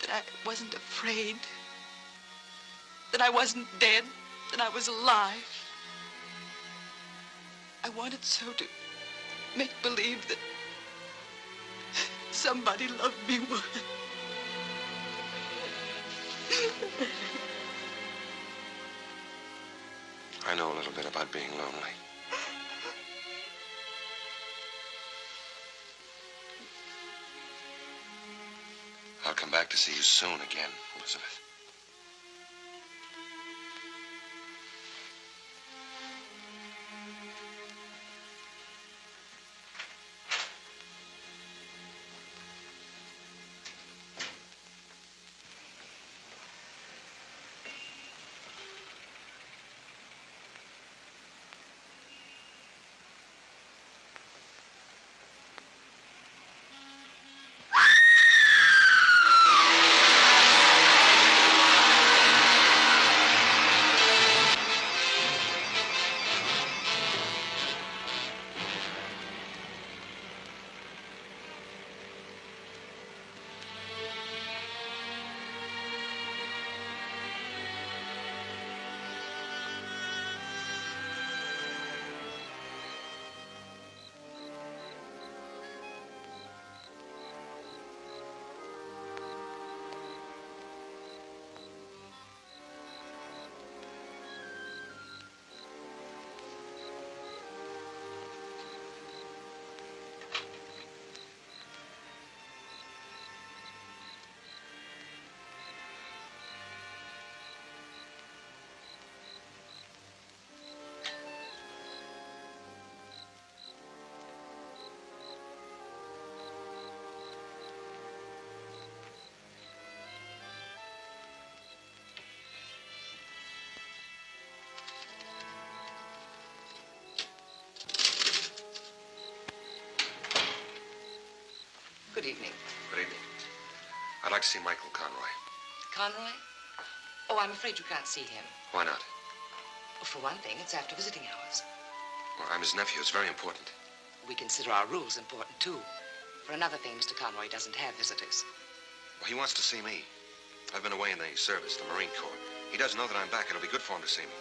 that I wasn't afraid, that I wasn't dead, that I was alive. I wanted so to make believe that somebody loved me more. I know a little bit about being lonely. I'll come back to see you soon again, Elizabeth. Good evening. Good evening. I'd like to see Michael Conroy. Conroy? Oh, I'm afraid you can't see him. Why not? Well, for one thing, it's after visiting hours. Well, I'm his nephew. It's very important. We consider our rules important, too. For another thing, Mr. Conroy doesn't have visitors. Well, he wants to see me. I've been away in the service, the Marine Corps. He doesn't know that I'm back. It'll be good for him to see me.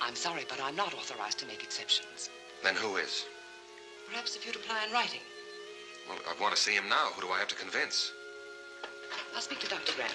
I'm sorry, but I'm not authorized to make exceptions. Then who is? Perhaps if you'd apply in writing. Well, I want to see him now. Who do I have to convince? I'll speak to Dr. Grant.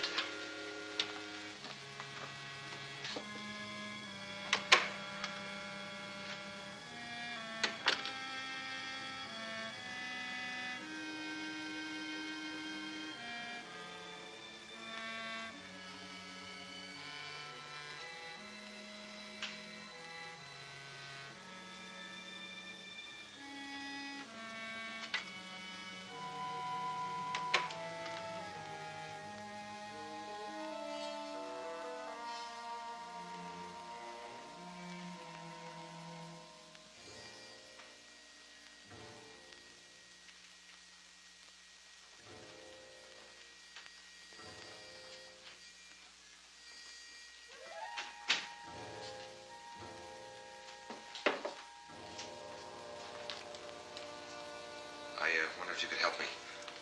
Uh, wonder if you could help me.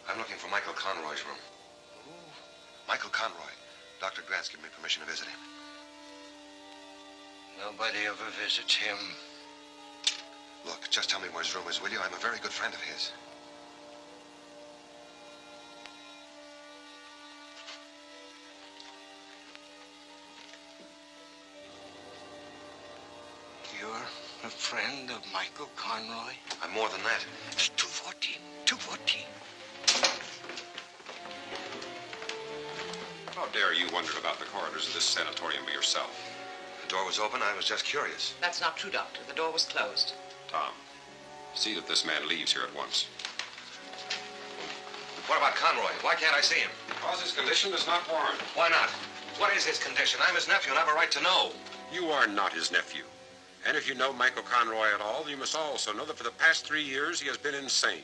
I'm looking for Michael Conroy's room. Michael Conroy. Dr. Grant's given me permission to visit him. Nobody ever visits him. Look, just tell me where his room is, will you? I'm a very good friend of his. You're a friend of Michael Conroy? I'm more than that. Dare you wonder about the corridors of this sanatorium by yourself? The door was open. I was just curious. That's not true, Doctor. The door was closed. Tom, see that this man leaves here at once. What about Conroy? Why can't I see him? Because his condition does not warrant. Why not? What is his condition? I'm his nephew and I have a right to know. You are not his nephew. And if you know Michael Conroy at all, you must also know that for the past three years he has been insane.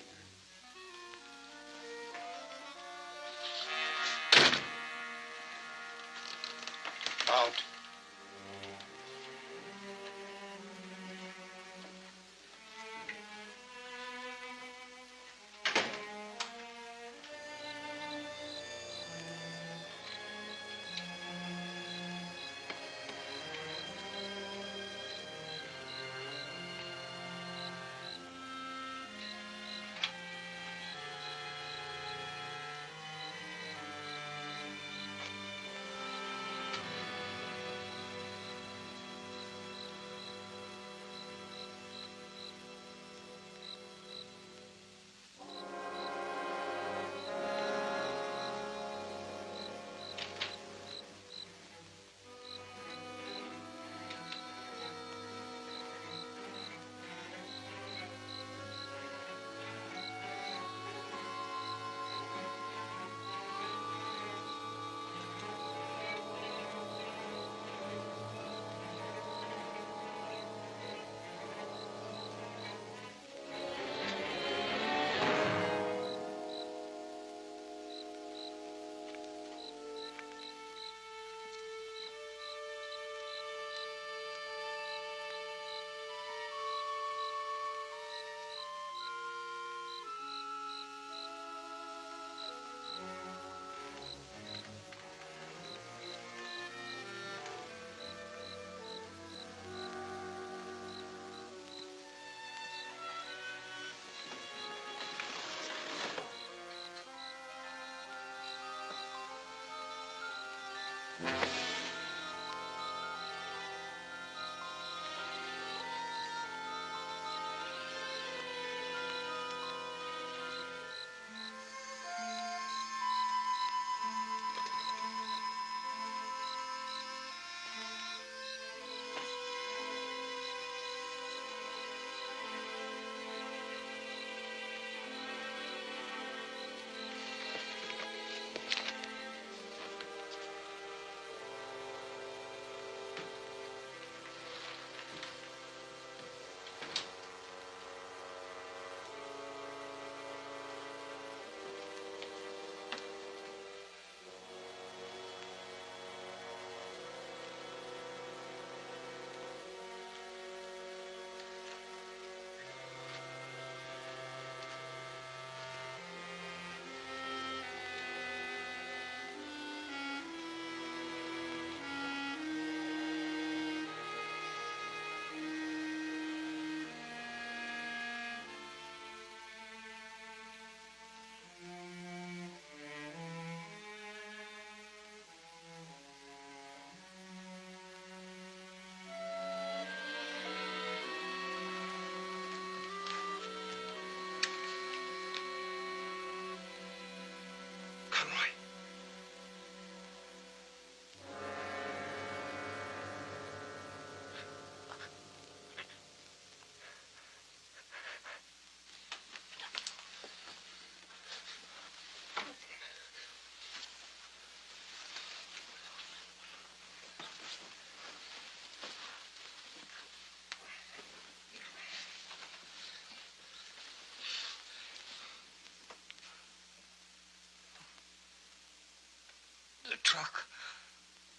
Truck.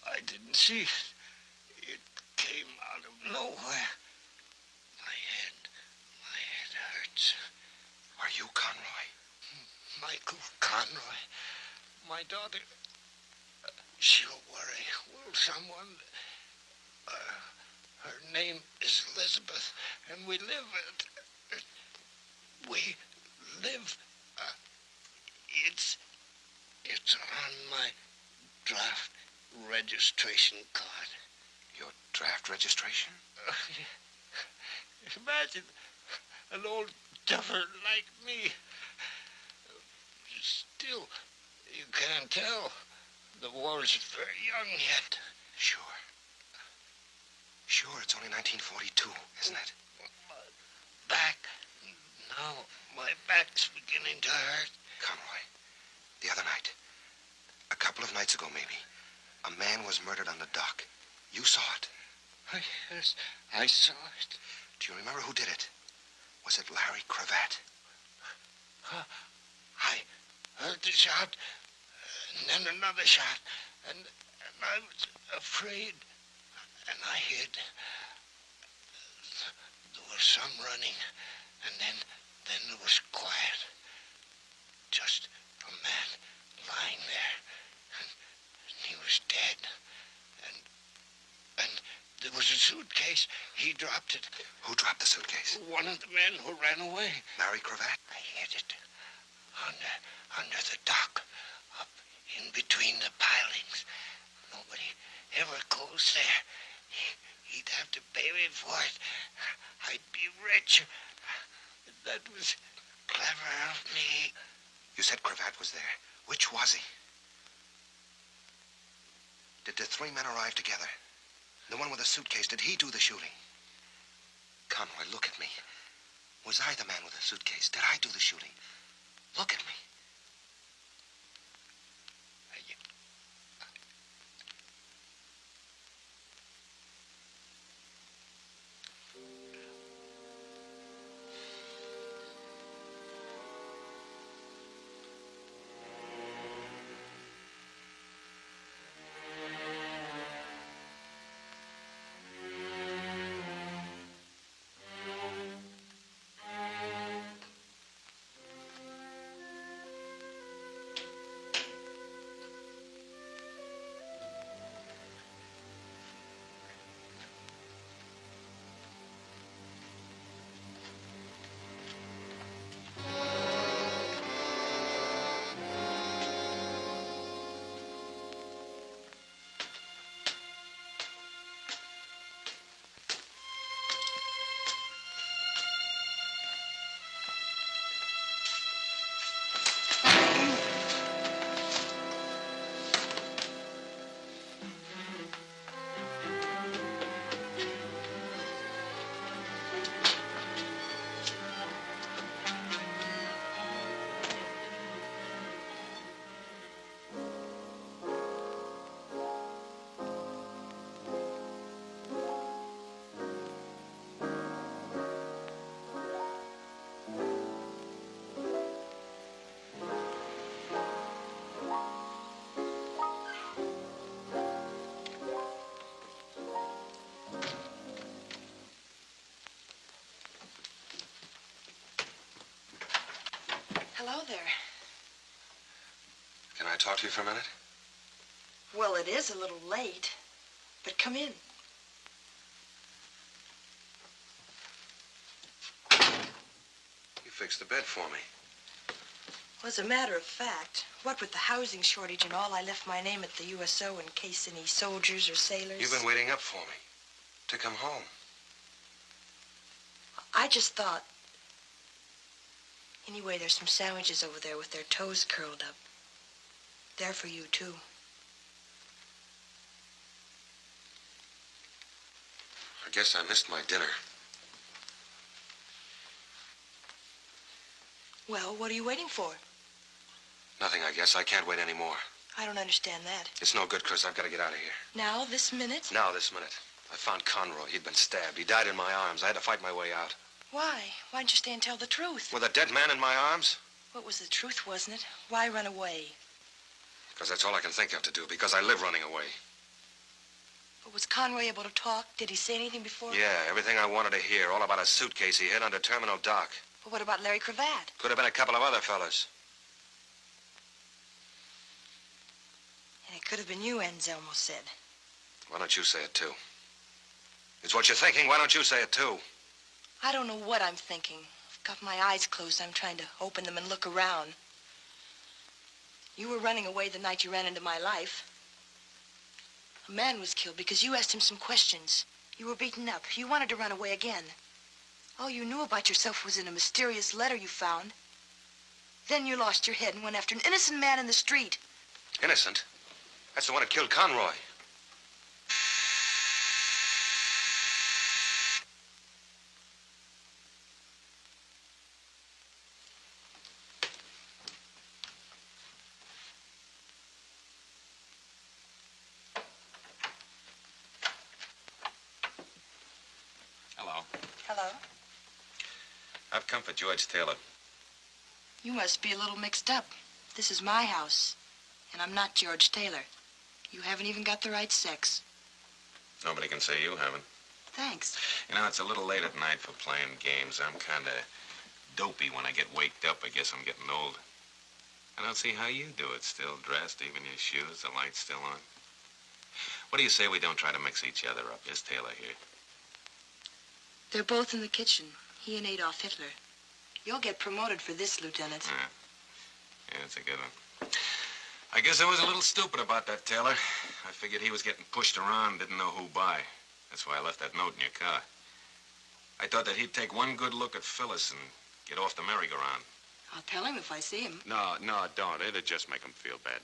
I didn't see it. It came out of nowhere. My head, my head hurts. Are you Conroy? Michael Conroy. My daughter, she'll worry. Will someone? Uh, her name is Elizabeth, and we live at. uh, we live. Uh, it's. It's on my draft registration card. Your draft registration? Imagine an old duffer like me. Still, you can't tell. The war's very young yet. Sure. Sure, it's only 1942, isn't it? Back. Now, my back's beginning to hurt. Conroy, the other night, a couple of nights ago maybe, a man was murdered on the dock. You saw it. Yes, I saw it. Do you remember who did it? Was it Larry Cravat? Uh, I heard the shot, and then another shot, and, and I was afraid, and I hid. There was some running, and then, then there was quiet. Just a man lying there, and, and he was dead. And, and there was a suitcase. He dropped it. Who dropped the suitcase? One of the men who ran away. Larry Cravat? I hid it under under the dock, up in between the pilings. Nobody ever goes there. He, he'd have to pay me for it. I'd be rich. That was clever of me. You said Cravat was there. Which was he? Did the three men arrive together? The one with the suitcase, did he do the shooting? Conroy, look at me. Was I the man with the suitcase? Did I do the shooting? Look at me. Hello there. Can I talk to you for a minute? Well, it is a little late, but come in. You fixed the bed for me. Well, as a matter of fact, what with the housing shortage and all, I left my name at the USO in case any soldiers or sailors... You've been waiting up for me. To come home. I just thought... Anyway, there's some sandwiches over there with their toes curled up. They're for you, too. I guess I missed my dinner. Well, what are you waiting for? Nothing, I guess. I can't wait anymore. I don't understand that. It's no good, Chris. I've got to get out of here. Now, this minute? Now, this minute. I found Conroy. He'd been stabbed. He died in my arms. I had to fight my way out. Why? Why didn't you stay and tell the truth? With a dead man in my arms? What was the truth, wasn't it? Why run away? Because that's all I can think of to do, because I live running away. But was Conroy able to talk? Did he say anything before? Yeah, everything I wanted to hear, all about a suitcase he hid under Terminal Dock. But what about Larry Cravat? Could have been a couple of other fellas. And it could have been you, Anselmo said. Why don't you say it, too? It's what you're thinking. Why don't you say it, too? I don't know what I'm thinking. I've got my eyes closed. I'm trying to open them and look around. You were running away the night you ran into my life. A man was killed because you asked him some questions. You were beaten up. You wanted to run away again. All you knew about yourself was in a mysterious letter you found. Then you lost your head and went after an innocent man in the street. Innocent? That's the one who killed Conroy. Hello. Hello? I've come for George Taylor. You must be a little mixed up. This is my house, and I'm not George Taylor. You haven't even got the right sex. Nobody can say you haven't. Thanks. You know, it's a little late at night for playing games. I'm kind of dopey when I get waked up. I guess I'm getting old. I don't see how you do it. Still dressed, even your shoes, the light's still on. What do you say we don't try to mix each other up? Is Taylor here. They're both in the kitchen, he and Adolf Hitler. You'll get promoted for this, Lieutenant. Hmm. Yeah. Yeah, it's a good one. I guess I was a little stupid about that, Taylor. I figured he was getting pushed around, didn't know who by. That's why I left that note in your car. I thought that he'd take one good look at Phyllis and get off the merry-go-round. I'll tell him if I see him. No, no, don't. It'd just make him feel bad.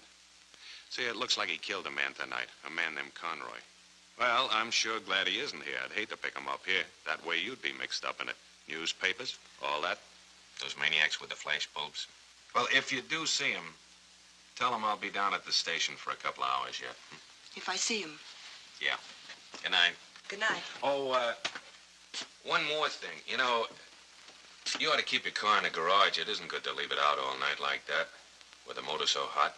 See, it looks like he killed a man tonight, a man named Conroy. Well, I'm sure glad he isn't here. I'd hate to pick him up here. That way you'd be mixed up in it. Newspapers, all that. Those maniacs with the flash bulbs. Well, if you do see him, tell him I'll be down at the station for a couple of hours yet. Hmm? If I see him. Yeah. Good night. Good night. Oh, uh, one more thing. You know, you ought to keep your car in the garage. It isn't good to leave it out all night like that, with the motor so hot.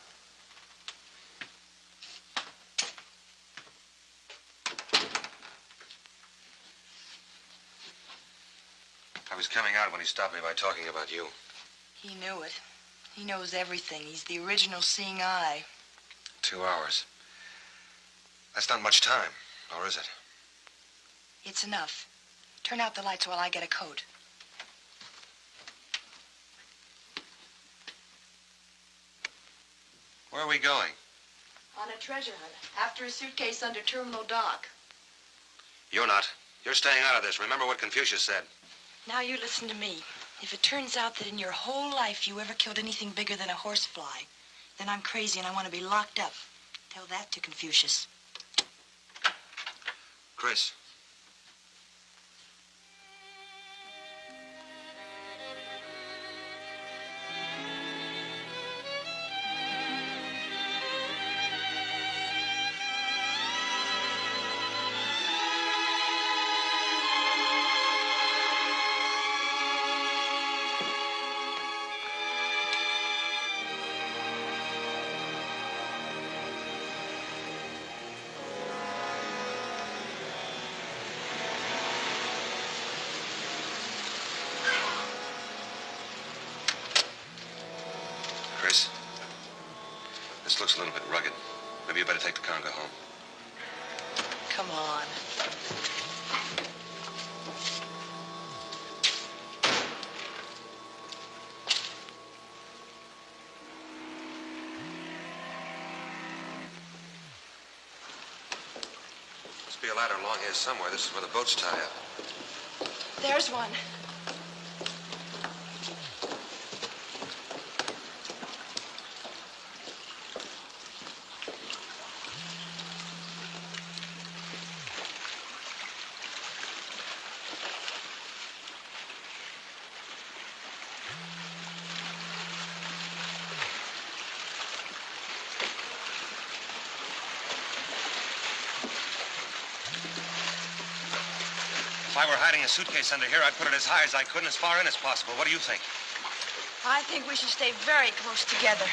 I was coming out when he stopped me by talking about you. He knew it. He knows everything. He's the original seeing eye. Two hours. That's not much time, or is it? It's enough. Turn out the lights while I get a coat. Where are we going? On a treasure hunt. After a suitcase under Terminal Dock. You're not. You're staying out of this. Remember what Confucius said. Now you listen to me. If it turns out that in your whole life you ever killed anything bigger than a horsefly, then I'm crazy and I want to be locked up. Tell that to Confucius. Chris. Must be a ladder along here somewhere. This is where the boats tie up. There's one. A suitcase under here, I'd put it as high as I could and as far in as possible. What do you think? I think we should stay very close together.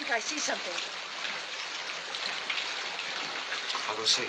think I see something. I'll go see.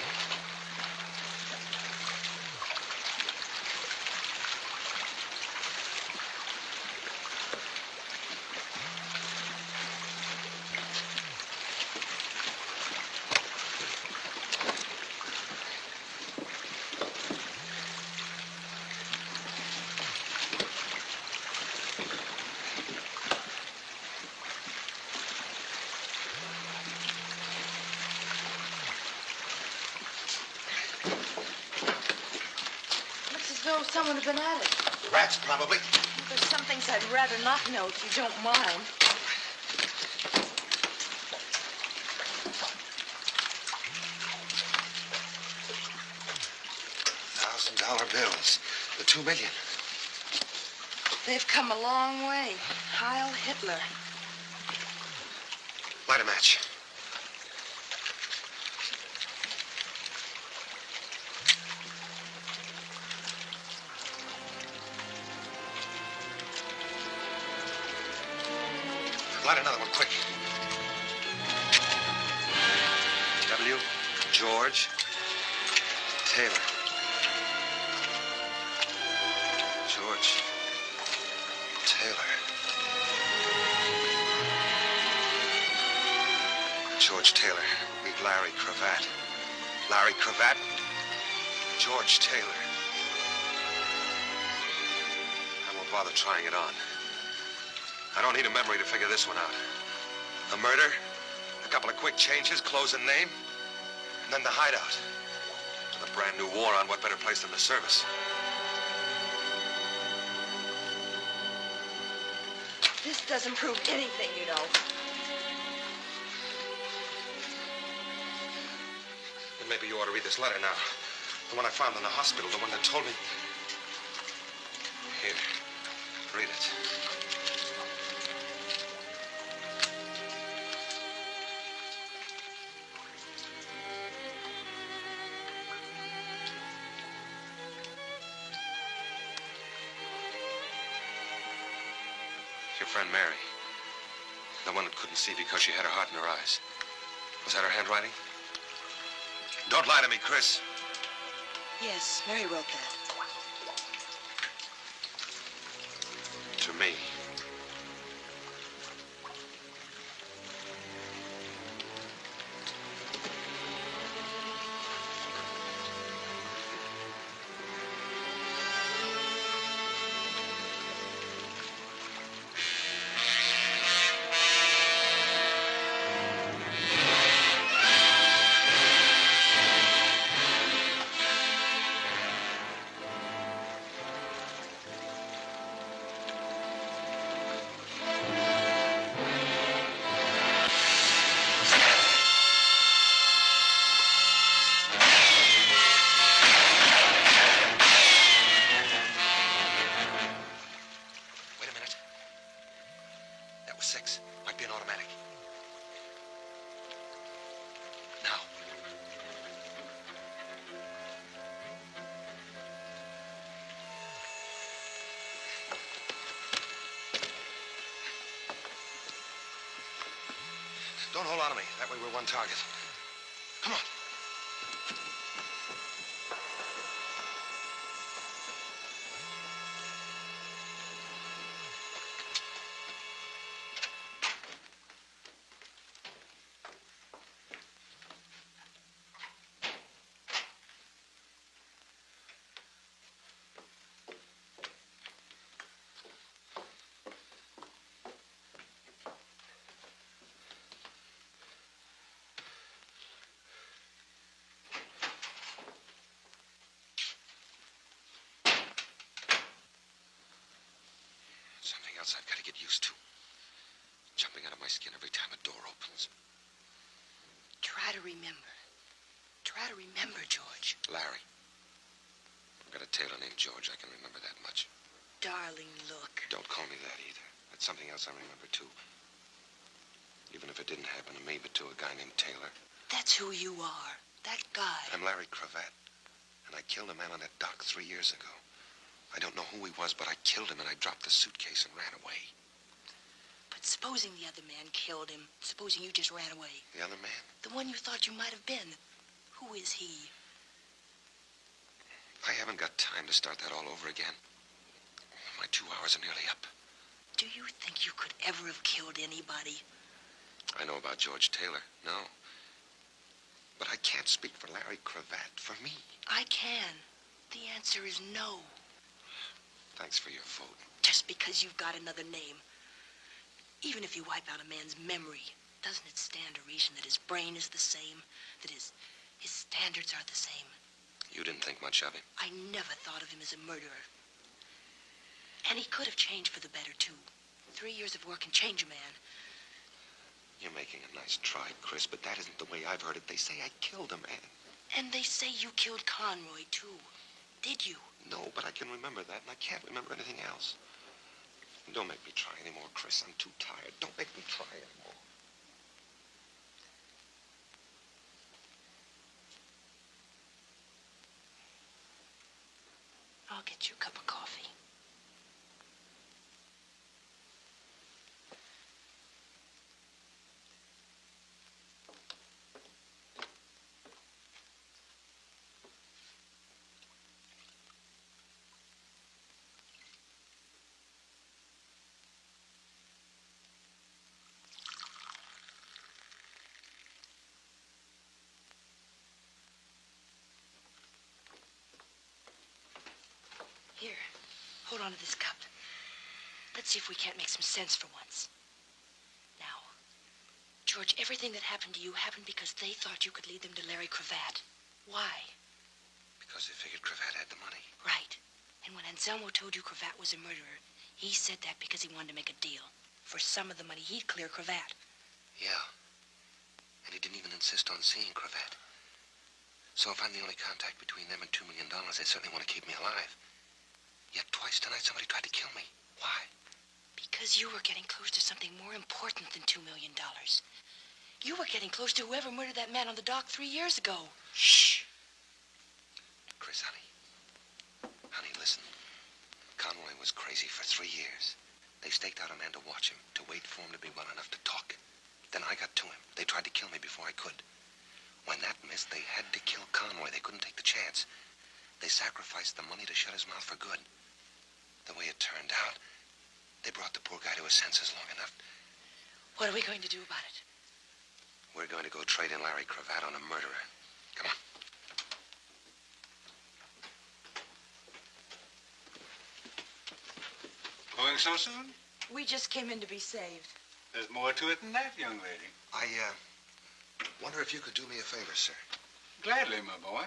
Looks as though someone had been at it. Rats, probably. There's some things I'd rather not know if you don't mind. Thousand dollar bills. The two million. They've come a long way. Heil Hitler. Light a match. George Taylor. I won't bother trying it on. I don't need a memory to figure this one out. A murder, a couple of quick changes, clothes and name, and then the hideout. With a brand new war on, what better place than the service? This doesn't prove anything, you know. Then maybe you ought to read this letter now. The one I found in the hospital, the one that told me. Here, read it. Your friend Mary. The one that couldn't see because she had her heart in her eyes. Was that her handwriting? Don't lie to me, Chris. Yes, Mary wrote that. One target. Something else I've got to get used to. Jumping out of my skin every time a door opens. Try to remember. Try to remember, George. Larry. I've got a tailor named George. I can remember that much. Darling, look. Don't call me that either. That's something else I remember, too. Even if it didn't happen to me, but to a guy named Taylor. That's who you are. That guy. I'm Larry Cravat. And I killed a man on that dock three years ago. I don't know who he was, but I killed him and I dropped the suitcase and ran away. But supposing the other man killed him. Supposing you just ran away. The other man? The one you thought you might have been. Who is he? I haven't got time to start that all over again. My two hours are nearly up. Do you think you could ever have killed anybody? I know about George Taylor. No. But I can't speak for Larry Cravat. For me. I can. The answer is no. Thanks for your vote. Just because you've got another name. Even if you wipe out a man's memory, doesn't it stand to reason that his brain is the same? That his, his standards are the same? You didn't think much of him. I never thought of him as a murderer. And he could have changed for the better, too. Three years of work can change a man. You're making a nice try, Chris, but that isn't the way I've heard it. They say I killed a man. And they say you killed Conroy, too. Did you? No, but I can remember that, and I can't remember anything else. Don't make me try anymore, Chris. I'm too tired. Don't make me try anymore. I'll get you a cup of coffee. Here, hold on to this cup. Let's see if we can't make some sense for once. Now, George, everything that happened to you happened because they thought you could lead them to Larry Cravat. Why? Because they figured Cravat had the money. Right. And when Anselmo told you Cravat was a murderer, he said that because he wanted to make a deal. For some of the money, he'd clear Cravat. Yeah. And he didn't even insist on seeing Cravat. So if I'm the only contact between them and two million dollars, they certainly want to keep me alive. Yet twice tonight somebody tried to kill me. Why? Because you were getting close to something more important than two million dollars. You were getting close to whoever murdered that man on the dock three years ago. Shh. Chris, honey. Honey, listen. Conroy was crazy for three years. They staked out a man to watch him, to wait for him to be well enough to talk. Then I got to him. They tried to kill me before I could. When that missed, they had to kill Conroy. They couldn't take the chance. They sacrificed the money to shut his mouth for good. The way it turned out, they brought the poor guy to his senses long enough. What are we going to do about it? We're going to go trade in Larry Cravat on a murderer. Come on. Going so soon? We just came in to be saved. There's more to it than that, young lady. I, uh, wonder if you could do me a favor, sir. Gladly, my boy.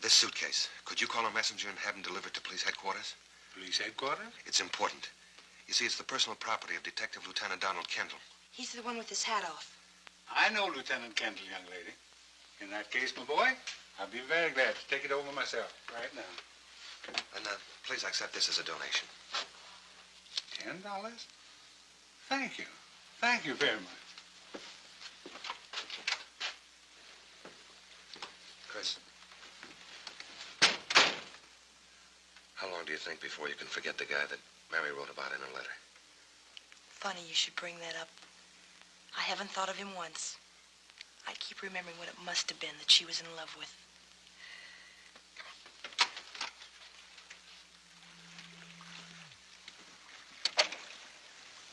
This suitcase, could you call a messenger and have him delivered to police headquarters? Police headquarters? It's important. You see, it's the personal property of Detective Lieutenant Donald Kendall. He's the one with his hat off. I know Lieutenant Kendall, young lady. In that case, my boy, I'll be very glad to take it over myself right now. And uh, please accept this as a donation. Ten dollars? Thank you. Thank you very much. Chris. How long do you think before you can forget the guy that Mary wrote about in her letter? Funny you should bring that up. I haven't thought of him once. I keep remembering what it must have been that she was in love with.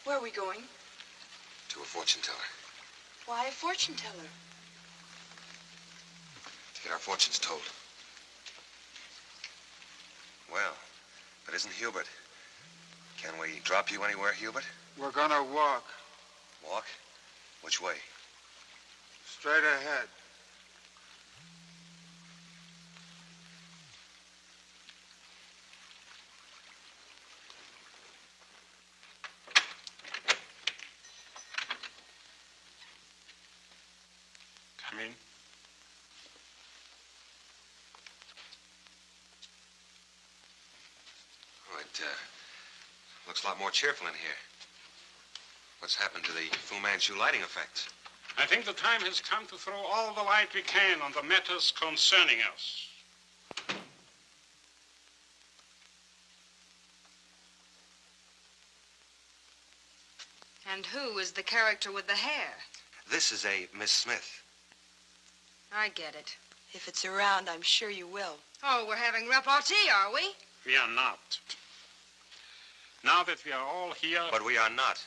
Where are we going? To a fortune teller. Why a fortune teller? To get our fortunes told. Well, that isn't Hubert. Can we drop you anywhere, Hubert? We're gonna walk Walk? Which way? straight ahead. Come in. Oh, it uh, looks a lot more cheerful in here. What's happened to the Fu Manchu lighting effects? I think the time has come to throw all the light we can on the matters concerning us. And who is the character with the hair? This is a Miss Smith. I get it. If it's around, I'm sure you will. Oh, we're having repartee, are we? We are not. Now that we are all here... But we are not.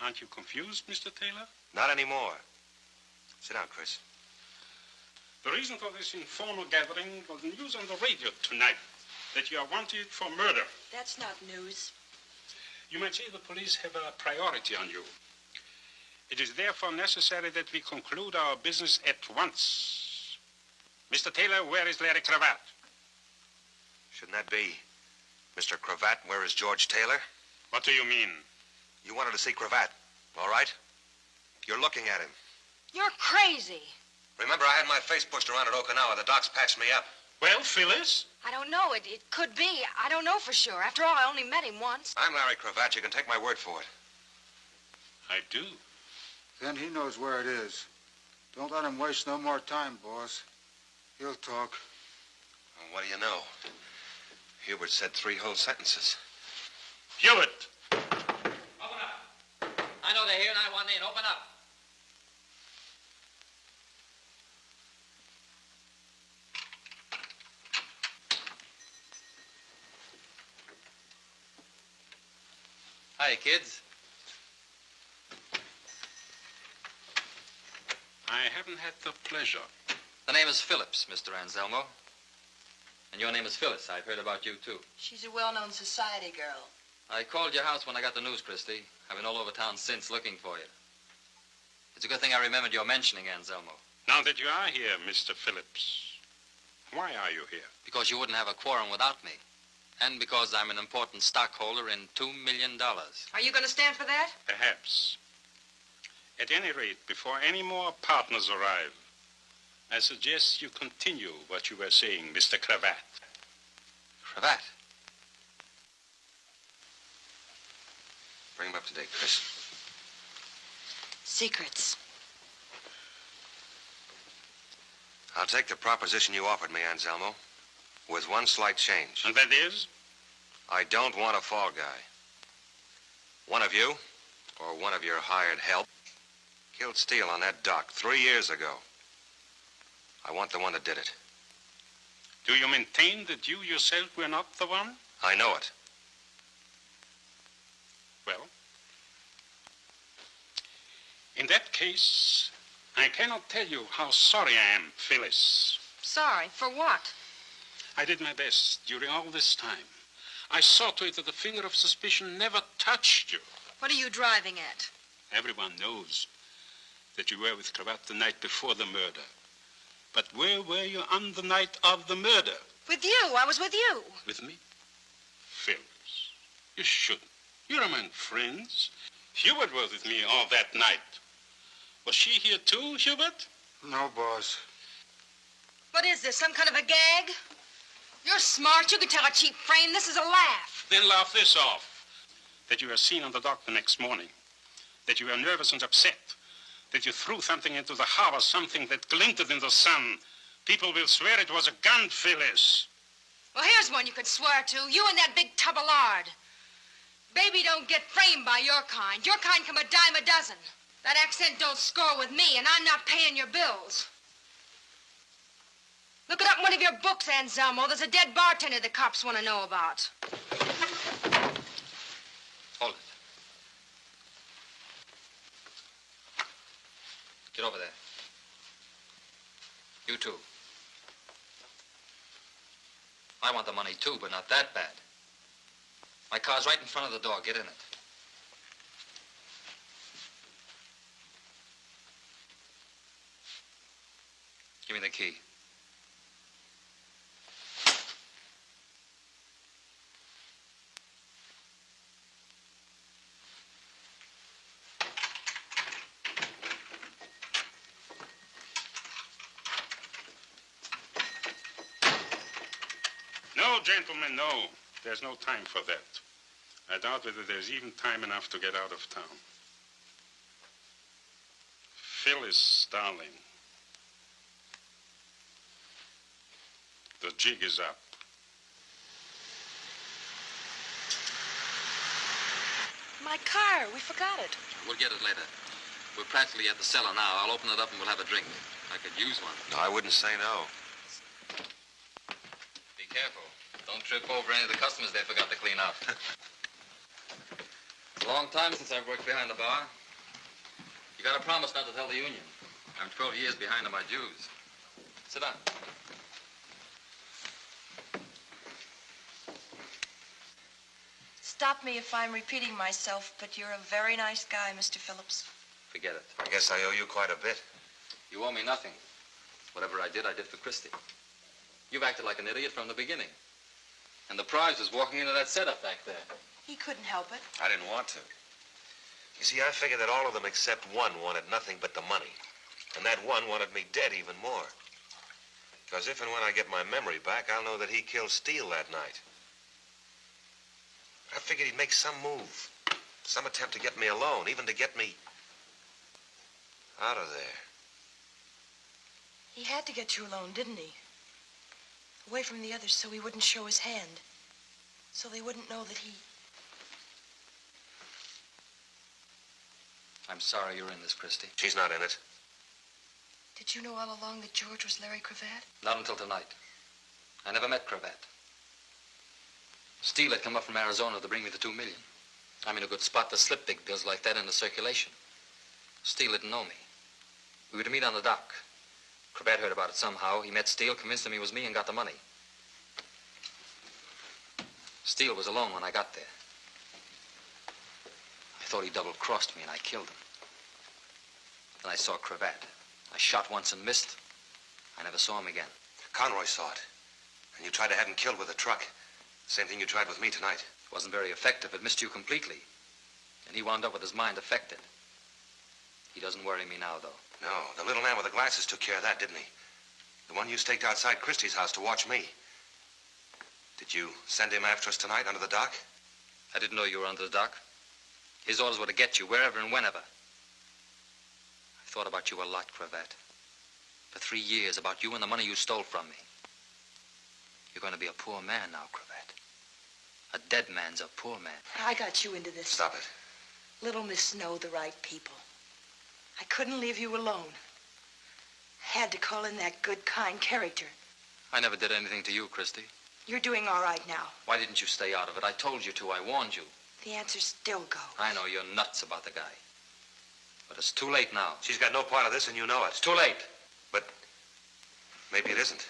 Aren't you confused, Mr. Taylor? Not anymore. Sit down, Chris. The reason for this informal gathering was news on the radio tonight that you are wanted for murder. That's not news. You might say the police have a priority on you. It is therefore necessary that we conclude our business at once. Mr. Taylor, where is Larry Cravat? Shouldn't that be Mr. Cravat? Where is George Taylor? What do you mean? You wanted to see Cravat, all right? You're looking at him. You're crazy. Remember, I had my face pushed around at Okinawa. The docs patched me up. Well, Phyllis? I don't know. It, it could be. I don't know for sure. After all, I only met him once. I'm Larry Cravat. You can take my word for it. I do. Then he knows where it is. Don't let him waste no more time, boss. He'll talk. Well, what do you know? Hubert said three whole sentences. Hubert! Open up. I know they're here and I want in. Open up. Hi, kids. I haven't had the pleasure. The name is Phillips, Mr. Anselmo. And your name is Phyllis. I've heard about you, too. She's a well-known society girl. I called your house when I got the news, Christy. I've been all over town since looking for you. It's a good thing I remembered your mentioning Anselmo. Now that you are here, Mr. Phillips, why are you here? Because you wouldn't have a quorum without me. And because I'm an important stockholder in $2 million. Are you going to stand for that? Perhaps. At any rate, before any more partners arrive, I suggest you continue what you were saying, Mr. Cravat. Cravat? Bring him up to date, Chris. Secrets. I'll take the proposition you offered me, Anselmo, with one slight change. And that is? I don't want a fall guy. One of you, or one of your hired help, killed Steele on that dock three years ago. I want the one that did it. Do you maintain that you yourself were not the one? I know it. Well, in that case, I cannot tell you how sorry I am, Phyllis. Sorry. For what? I did my best during all this time. I saw to it that the finger of suspicion never touched you. What are you driving at? Everyone knows that you were with Cravat the night before the murder. But where were you on the night of the murder? With you. I was with you. With me? Phyllis, you shouldn't. You're among friends. Hubert was with me all that night. Was she here too, Hubert? No, boss. What is this? Some kind of a gag? You're smart. You can tell a cheap frame. This is a laugh. Then laugh this off. That you were seen on the dock the next morning. That you were nervous and upset. That you threw something into the harbor, something that glinted in the sun. People will swear it was a gun, Phyllis. Well, here's one you could swear to. You and that big tub of lard. Baby don't get framed by your kind. Your kind come a dime a dozen. That accent don't score with me, and I'm not paying your bills. Look it up in one of your books, Anselmo. There's a dead bartender the cops want to know about. Hold it. Get over there. You too. I want the money too, but not that bad. My car's right in front of the door. Get in it. Give me the key. No, gentlemen, no. There's no time for that. I doubt whether there's even time enough to get out of town. Phyllis, darling. The jig is up. My car. We forgot it. We'll get it later. We're practically at the cellar now. I'll open it up and we'll have a drink. I could use one. No, I wouldn't say no. Be careful. Don't trip over any of the customers they forgot to clean up. it's a long time since I've worked behind the bar. You gotta promise not to tell the union. I'm 12 years behind on my dues. Sit down. Stop me if I'm repeating myself, but you're a very nice guy, Mr. Phillips. Forget it. I guess I owe you quite a bit. You owe me nothing. Whatever I did, I did for Christy. You've acted like an idiot from the beginning. And the prize was walking into that setup back there. He couldn't help it. I didn't want to. You see, I figured that all of them except one wanted nothing but the money. And that one wanted me dead even more. Because if and when I get my memory back, I'll know that he killed Steele that night. I figured he'd make some move. Some attempt to get me alone, even to get me out of there. He had to get you alone, didn't he? Away from the others so he wouldn't show his hand. So they wouldn't know that he... I'm sorry you're in this, Christy. She's not in it. Did you know all along that George was Larry Cravat? Not until tonight. I never met Cravat. Steele had come up from Arizona to bring me the two million. I'm in a good spot to slip big bills like that into circulation. Steele didn't know me. We were to meet on the dock. Cravat heard about it somehow. He met Steele, convinced him he was me, and got the money. Steele was alone when I got there. I thought he double-crossed me, and I killed him. Then I saw Cravat. I shot once and missed. I never saw him again. Conroy saw it. And you tried to have him killed with a truck. Same thing you tried with me tonight. It wasn't very effective. It missed you completely. And he wound up with his mind affected. He doesn't worry me now, though. No, the little man with the glasses took care of that, didn't he? The one you staked outside Christy's house to watch me. Did you send him after us tonight under the dock? I didn't know you were under the dock. His orders were to get you wherever and whenever. I thought about you a lot, Cravat. For three years, about you and the money you stole from me. You're going to be a poor man now, Cravat. A dead man's a poor man. I got you into this. Stop it. Little Miss Snow, the right people. I couldn't leave you alone. I Had to call in that good, kind character. I never did anything to you, Christy. You're doing all right now. Why didn't you stay out of it? I told you to. I warned you. The answer still goes. I know you're nuts about the guy. But it's too late now. She's got no part of this, and you know it. It's too late. But maybe it isn't.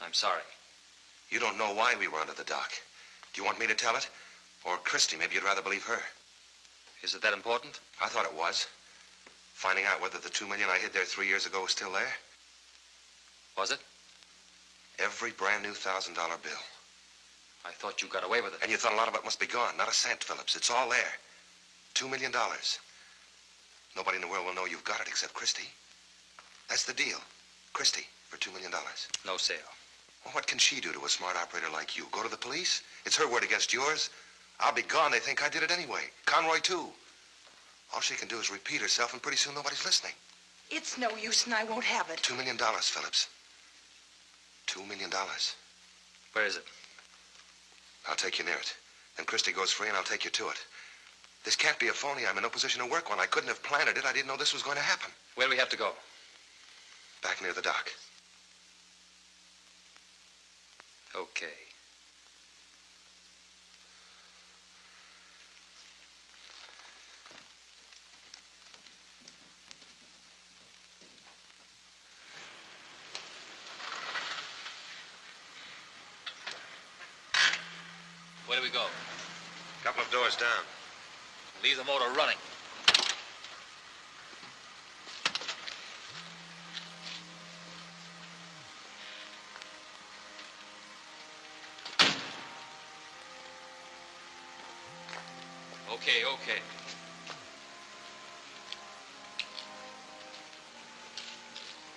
I'm sorry. You don't know why we were under the dock. Do you want me to tell it? Or Christy, maybe you'd rather believe her. Is it that important? I thought it was. Finding out whether the two million I hid there three years ago was still there. Was it? Every brand new thousand dollar bill. I thought you got away with it. And you thought a lot of it must be gone. Not a cent, Phillips. It's all there. Two million dollars. Nobody in the world will know you've got it except Christy. That's the deal. Christy for two million dollars. No sale. Well, what can she do to a smart operator like you? Go to the police? It's her word against yours. I'll be gone. They think I did it anyway. Conroy, too. All she can do is repeat herself, and pretty soon nobody's listening. It's no use, and I won't have it. Two million dollars, Phillips. Two million dollars. Where is it? I'll take you near it. Then Christy goes free, and I'll take you to it. This can't be a phony. I'm in no position to work one. I couldn't have planned it. I didn't know this was going to happen. Where do we have to go? Back near the dock. Okay. Where do we go? Couple of doors down. Leave the motor running. Okay, okay.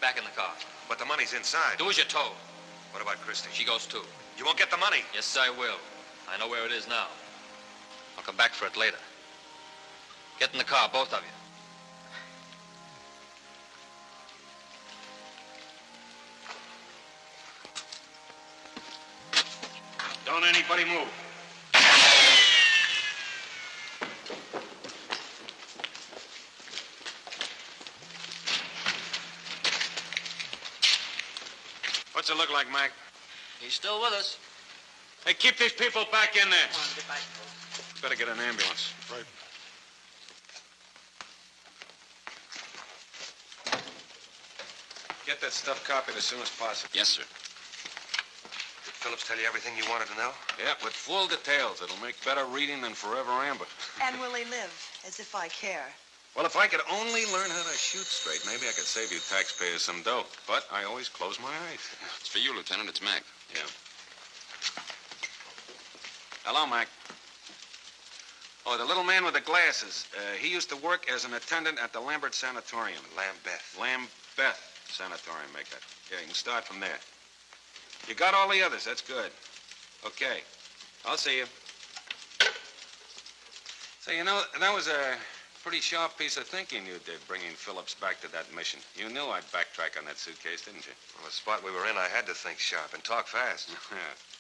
Back in the car. But the money's inside. Do as you're told. What about Christy? She goes too. You won't get the money. Yes, I will. I know where it is now. I'll come back for it later. Get in the car, both of you. Don't anybody move. What's it look like, Mac? He's still with us. Hey, keep these people back in there. Come on, get back. Better get an ambulance. Right. Get that stuff copied as soon as possible. Yes, sir. Did Phillips tell you everything you wanted to know? Yeah, with full details. It'll make better reading than Forever Amber. And will he live? As if I care. Well, if I could only learn how to shoot straight, maybe I could save you taxpayers some dough. But I always close my eyes. It's for you, Lieutenant. It's Mac. Yeah. Hello, Mac. Oh, the little man with the glasses. Uh, he used to work as an attendant at the Lambert Sanatorium. Lambeth. Lambeth Sanatorium, make that. Yeah, you can start from there. You got all the others. That's good. Okay. I'll see you. So, you know, that was a pretty sharp piece of thinking you did, bringing Phillips back to that mission. You knew I'd backtrack on that suitcase, didn't you? Well, the spot we were in, I had to think sharp and talk fast.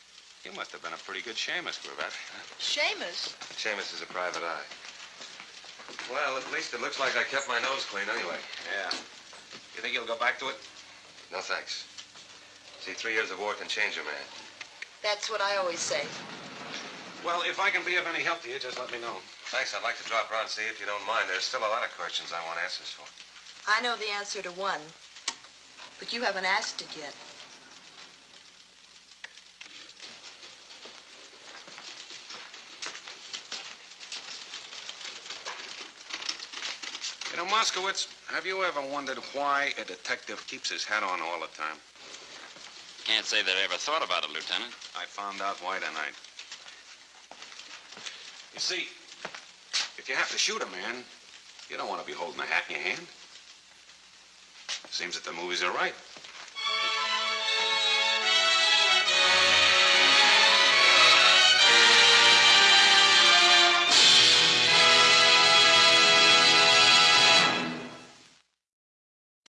you must have been a pretty good shamus, Cravat. shamus? shamus is a private eye. Well, at least it looks like I kept my nose clean anyway. Yeah. You think you'll go back to it? No, thanks. See, three years of war can change a man. That's what I always say. Well, if I can be of any help to you, just let me know. Thanks. I'd like to drop around and see if you don't mind. There's still a lot of questions I want answers for. I know the answer to one, but you haven't asked it yet. You know, Moskowitz, have you ever wondered why a detective keeps his hat on all the time? Can't say that I ever thought about it, Lieutenant. I found out why tonight. You see, if you have to shoot a man, you don't want to be holding a hat in your hand. Seems that the movies are right.